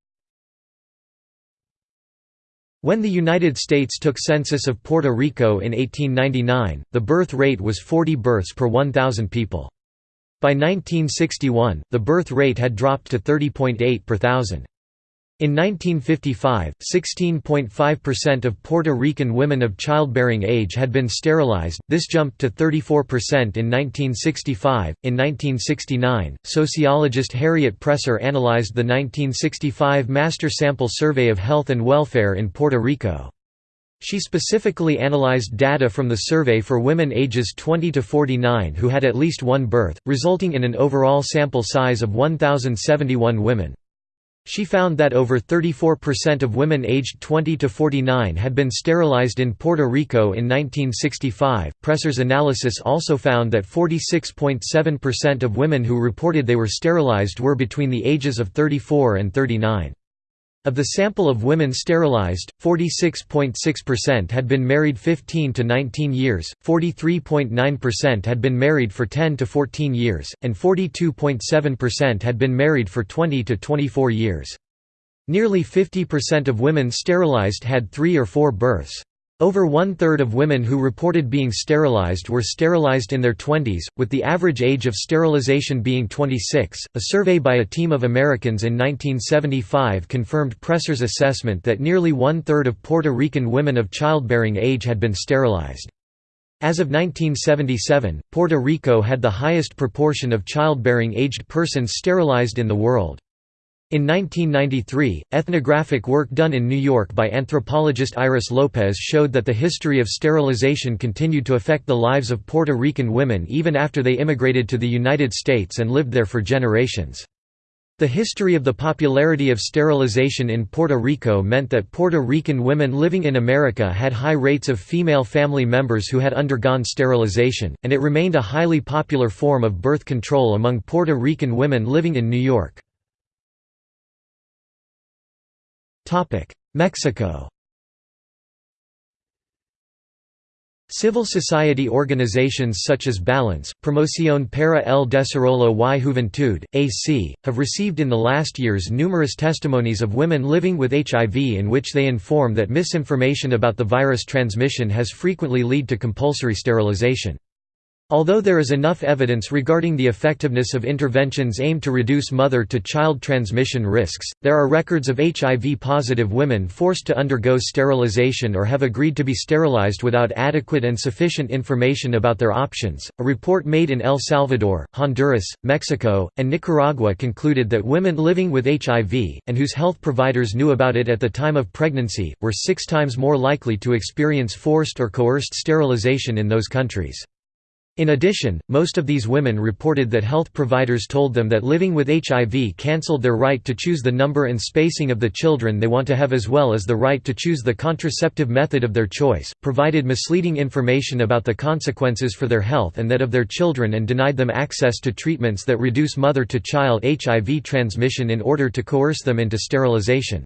When the United States took census of Puerto Rico in 1899, the birth rate was 40 births per 1,000 people. By 1961, the birth rate had dropped to 30.8 per thousand. In 1955, 16.5% of Puerto Rican women of childbearing age had been sterilized, this jumped to 34% in 1965. In 1969, sociologist Harriet Presser analyzed the 1965 Master Sample Survey of Health and Welfare in Puerto Rico. She specifically analyzed data from the survey for women ages 20 to 49 who had at least one birth, resulting in an overall sample size of 1,071 women. She found that over 34% of women aged 20 to 49 had been sterilized in Puerto Rico in 1965. Presser's analysis also found that 46.7% of women who reported they were sterilized were between the ages of 34 and 39. Of the sample of women sterilized, 46.6% had been married 15 to 19 years, 43.9% had been married for 10 to 14 years, and 42.7% had been married for 20 to 24 years. Nearly 50% of women sterilized had three or four births. Over one-third of women who reported being sterilized were sterilized in their 20s, with the average age of sterilization being 26. A survey by a team of Americans in 1975 confirmed Presser's assessment that nearly one-third of Puerto Rican women of childbearing age had been sterilized. As of 1977, Puerto Rico had the highest proportion of childbearing aged persons sterilized in the world. In 1993, ethnographic work done in New York by anthropologist Iris Lopez showed that the history of sterilization continued to affect the lives of Puerto Rican women even after they immigrated to the United States and lived there for generations. The history of the popularity of sterilization in Puerto Rico meant that Puerto Rican women living in America had high rates of female family members who had undergone sterilization, and it remained a highly popular form of birth control among Puerto Rican women living in New York. Mexico Civil society organizations such as Balance, Promoción para el Desarrollo y Juventud, AC, have received in the last years numerous testimonies of women living with HIV in which they inform that misinformation about the virus transmission has frequently led to compulsory sterilization. Although there is enough evidence regarding the effectiveness of interventions aimed to reduce mother-to-child transmission risks, there are records of HIV-positive women forced to undergo sterilization or have agreed to be sterilized without adequate and sufficient information about their options. A report made in El Salvador, Honduras, Mexico, and Nicaragua concluded that women living with HIV, and whose health providers knew about it at the time of pregnancy, were six times more likely to experience forced or coerced sterilization in those countries. In addition, most of these women reported that health providers told them that living with HIV cancelled their right to choose the number and spacing of the children they want to have as well as the right to choose the contraceptive method of their choice, provided misleading information about the consequences for their health and that of their children and denied them access to treatments that reduce mother-to-child HIV transmission in order to coerce them into sterilization.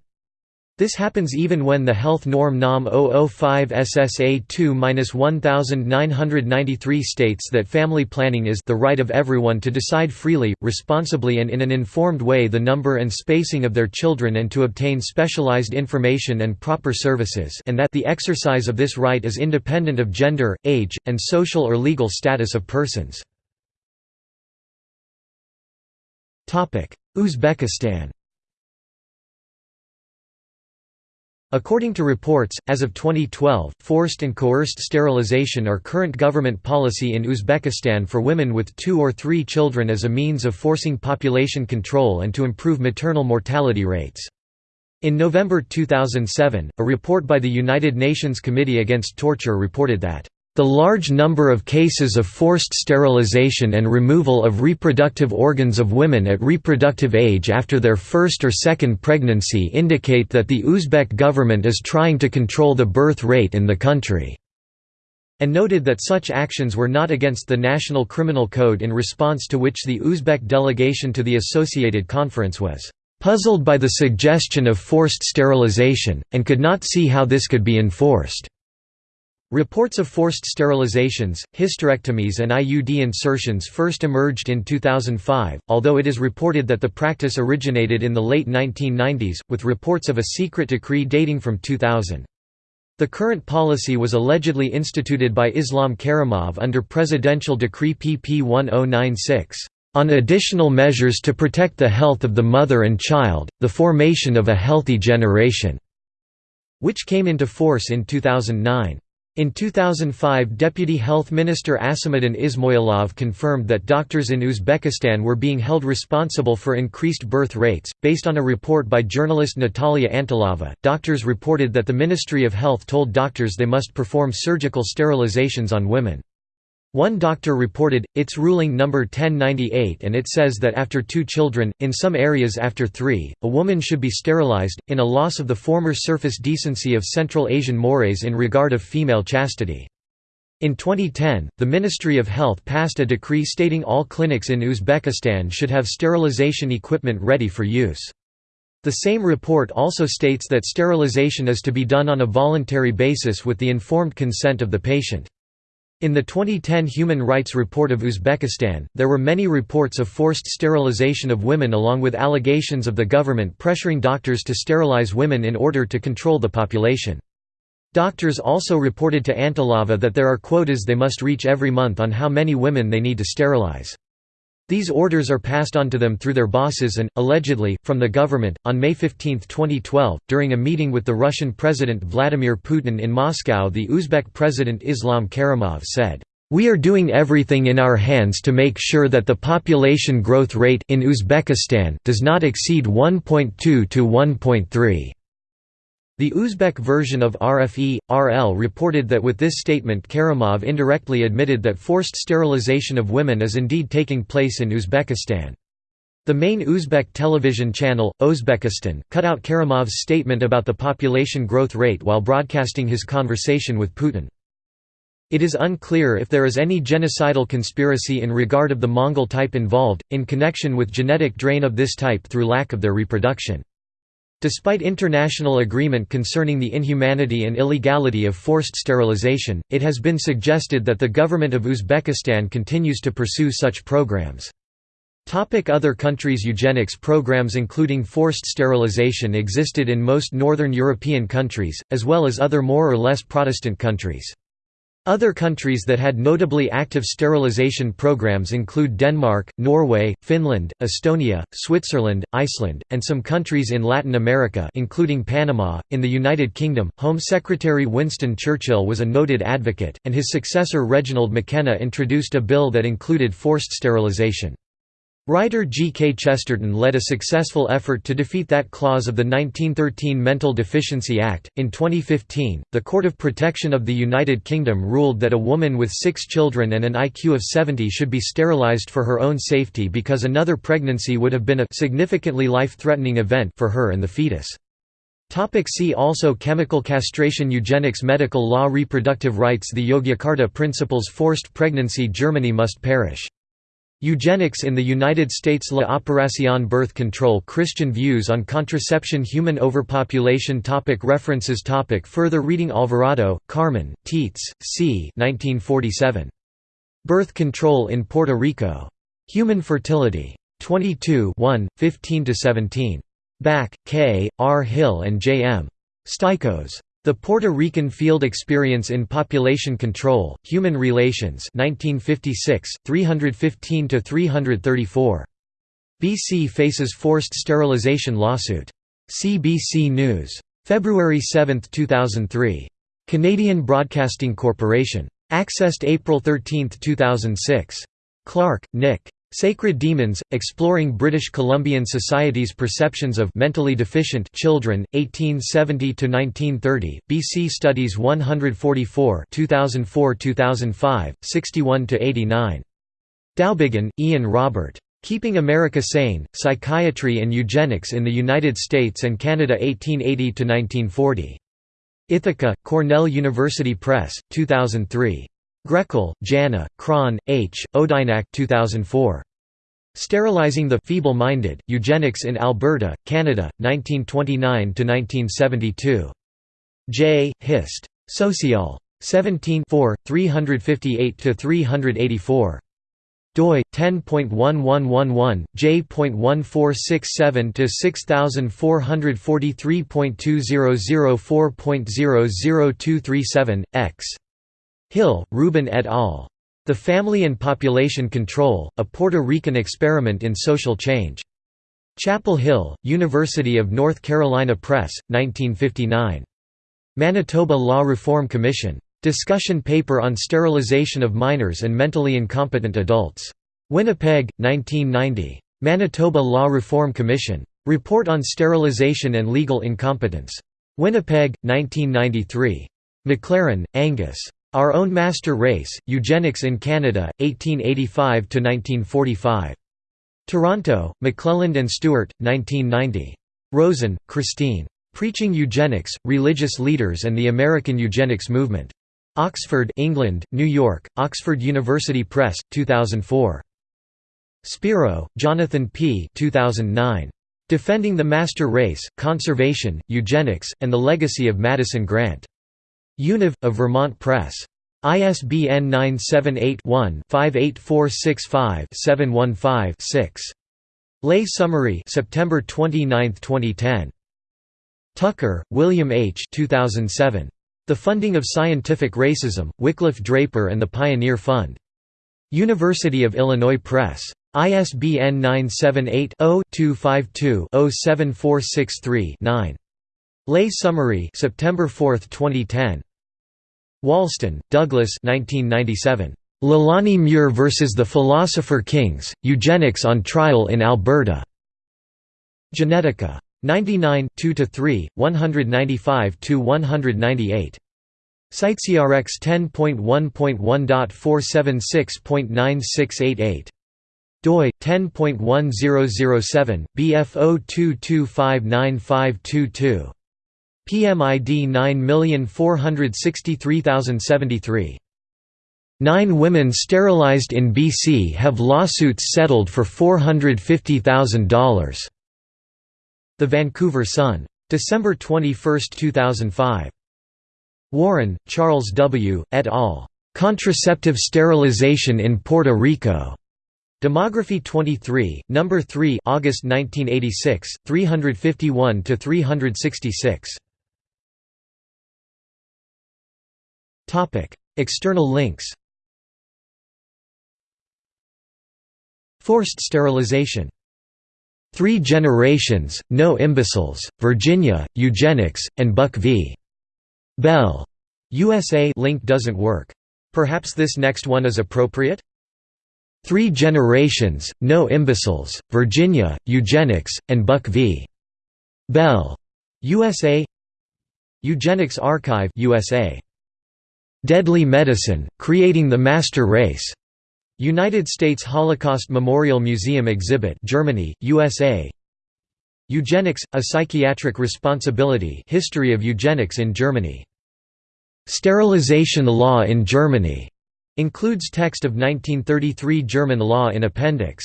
This happens even when the health norm NOM 005 SSA 2-1993 states that family planning is the right of everyone to decide freely, responsibly and in an informed way the number and spacing of their children and to obtain specialized information and proper services and that the exercise of this right is independent of gender, age, and social or legal status of persons. Uzbekistan According to reports, as of 2012, forced and coerced sterilization are current government policy in Uzbekistan for women with two or three children as a means of forcing population control and to improve maternal mortality rates. In November 2007, a report by the United Nations Committee Against Torture reported that the large number of cases of forced sterilization and removal of reproductive organs of women at reproductive age after their first or second pregnancy indicate that the Uzbek government is trying to control the birth rate in the country, and noted that such actions were not against the National Criminal Code in response to which the Uzbek delegation to the Associated Conference was puzzled by the suggestion of forced sterilization, and could not see how this could be enforced. Reports of forced sterilizations, hysterectomies and IUD insertions first emerged in 2005, although it is reported that the practice originated in the late 1990s, with reports of a secret decree dating from 2000. The current policy was allegedly instituted by Islam Karimov under Presidential Decree pp 1096, "...on additional measures to protect the health of the mother and child, the formation of a healthy generation", which came into force in 2009. In 2005 Deputy Health Minister Asamuddin Ismoilov confirmed that doctors in Uzbekistan were being held responsible for increased birth rates. Based on a report by journalist Natalia Antelava, doctors reported that the Ministry of Health told doctors they must perform surgical sterilizations on women. One doctor reported, its ruling number 1098 and it says that after two children, in some areas after three, a woman should be sterilized, in a loss of the former surface decency of Central Asian mores in regard of female chastity. In 2010, the Ministry of Health passed a decree stating all clinics in Uzbekistan should have sterilization equipment ready for use. The same report also states that sterilization is to be done on a voluntary basis with the informed consent of the patient. In the 2010 Human Rights Report of Uzbekistan, there were many reports of forced sterilization of women along with allegations of the government pressuring doctors to sterilize women in order to control the population. Doctors also reported to Antelava that there are quotas they must reach every month on how many women they need to sterilize. These orders are passed on to them through their bosses and, allegedly, from the government. On May 15, 2012, during a meeting with the Russian President Vladimir Putin in Moscow, the Uzbek President Islam Karimov said, We are doing everything in our hands to make sure that the population growth rate in Uzbekistan does not exceed 1.2 to 1.3. The Uzbek version of RFE, RL reported that with this statement Karimov indirectly admitted that forced sterilization of women is indeed taking place in Uzbekistan. The main Uzbek television channel, Uzbekistan, cut out Karimov's statement about the population growth rate while broadcasting his conversation with Putin. It is unclear if there is any genocidal conspiracy in regard of the Mongol type involved, in connection with genetic drain of this type through lack of their reproduction. Despite international agreement concerning the inhumanity and illegality of forced sterilization, it has been suggested that the government of Uzbekistan continues to pursue such programs. Other countries Eugenics programs including forced sterilization existed in most northern European countries, as well as other more or less Protestant countries. Other countries that had notably active sterilization programs include Denmark, Norway, Finland, Estonia, Switzerland, Iceland, and some countries in Latin America including Panama. In the United Kingdom, Home Secretary Winston Churchill was a noted advocate, and his successor Reginald McKenna introduced a bill that included forced sterilization. Writer G. K. Chesterton led a successful effort to defeat that clause of the 1913 Mental Deficiency Act. In 2015, the Court of Protection of the United Kingdom ruled that a woman with six children and an IQ of 70 should be sterilized for her own safety because another pregnancy would have been a significantly life-threatening event for her and the fetus. Topic see also Chemical castration Eugenics Medical law Reproductive rights The Yogyakarta Principles Forced pregnancy Germany must perish Eugenics in the United States La Operación Birth Control Christian views on contraception Human overpopulation topic References topic Further reading Alvarado, Carmen, Teets, C. 1947. Birth Control in Puerto Rico. Human Fertility. 22 15–17. Back, K., R. Hill and J. M. Stycos. The Puerto Rican Field Experience in Population Control, Human Relations 1956, 315–334. BC faces forced sterilization lawsuit. CBC News. February 7, 2003. Canadian Broadcasting Corporation. Accessed April 13, 2006. Clark, Nick. Sacred Demons, Exploring British Columbian Society's Perceptions of Mentally Deficient Children, 1870–1930, BC Studies 144 2004–2005, 61–89. Dowbiggin, Ian Robert. Keeping America Sane, Psychiatry and Eugenics in the United States and Canada 1880–1940. Ithaca, Cornell University Press, 2003. Grekul, Jana, Krahn, H., Odynak 2004. Sterilizing the Feeble-Minded, Eugenics in Alberta, Canada, 1929–1972. J. Hist. Social. 17 358–384 doi 10.1111 j.1467 to 6443.2004.00237 x Hill, Reuben et al. The Family and Population Control, a Puerto Rican Experiment in Social Change. Chapel Hill, University of North Carolina Press, 1959. Manitoba Law Reform Commission. Discussion paper on sterilization of minors and mentally incompetent adults. Winnipeg, 1990. Manitoba Law Reform Commission. Report on Sterilization and Legal Incompetence. Winnipeg, 1993. McLaren, Angus. Our Own Master Race, Eugenics in Canada, 1885–1945. Toronto, McClelland and Stewart, 1990. Rosen, Christine. Preaching Eugenics, Religious Leaders and the American Eugenics Movement. Oxford, England, New York, Oxford University Press, 2004. Spiro, Jonathan P. 2009. Defending the Master Race, Conservation, Eugenics, and the Legacy of Madison Grant. Univ, of Vermont Press. ISBN 978-1-58465-715-6. Lay Summary September 29, 2010. Tucker, William H. 2007. The Funding of Scientific Racism, Wickliffe Draper and the Pioneer Fund. University of Illinois Press. ISBN 978 0 252 07463 9. Lay Summary September 4, 2010. Wahlsten, Douglas 1997. Leilani Muir vs. the Philosopher Kings, Eugenics on Trial in Alberta. Genetica. 99 2–3, 195–198. CiteSeerX 10.1.1.476.9688 doi 10.1007 BF02259522 PMID 9463073. Nine women sterilized in BC have lawsuits settled for $450,000. The Vancouver Sun. December 21, 2005. Warren, Charles W., et al. Contraceptive Sterilization in Puerto Rico. Demography 23, number 3, August 1986, 351 to 366. External links. Forced sterilization. Three Generations, No Imbeciles, Virginia, Eugenics, and Buck v. Bell. USA link doesn't work. Perhaps this next one is appropriate? Three Generations, No Imbeciles, Virginia, Eugenics, and Buck v. Bell. USA Eugenics Archive USA. Deadly Medicine, Creating the Master Race. United States Holocaust Memorial Museum exhibit Germany, USA. Eugenics, A Psychiatric Responsibility History of Eugenics in Germany. Sterilization Law in Germany Includes text of 1933 German law in appendix.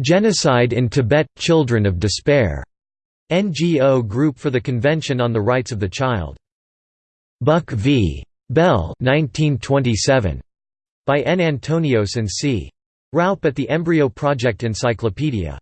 Genocide in Tibet – Children of Despair. NGO Group for the Convention on the Rights of the Child. Buck v. Bell 1927. By N. Antonios and C. Raup at the Embryo Project Encyclopedia.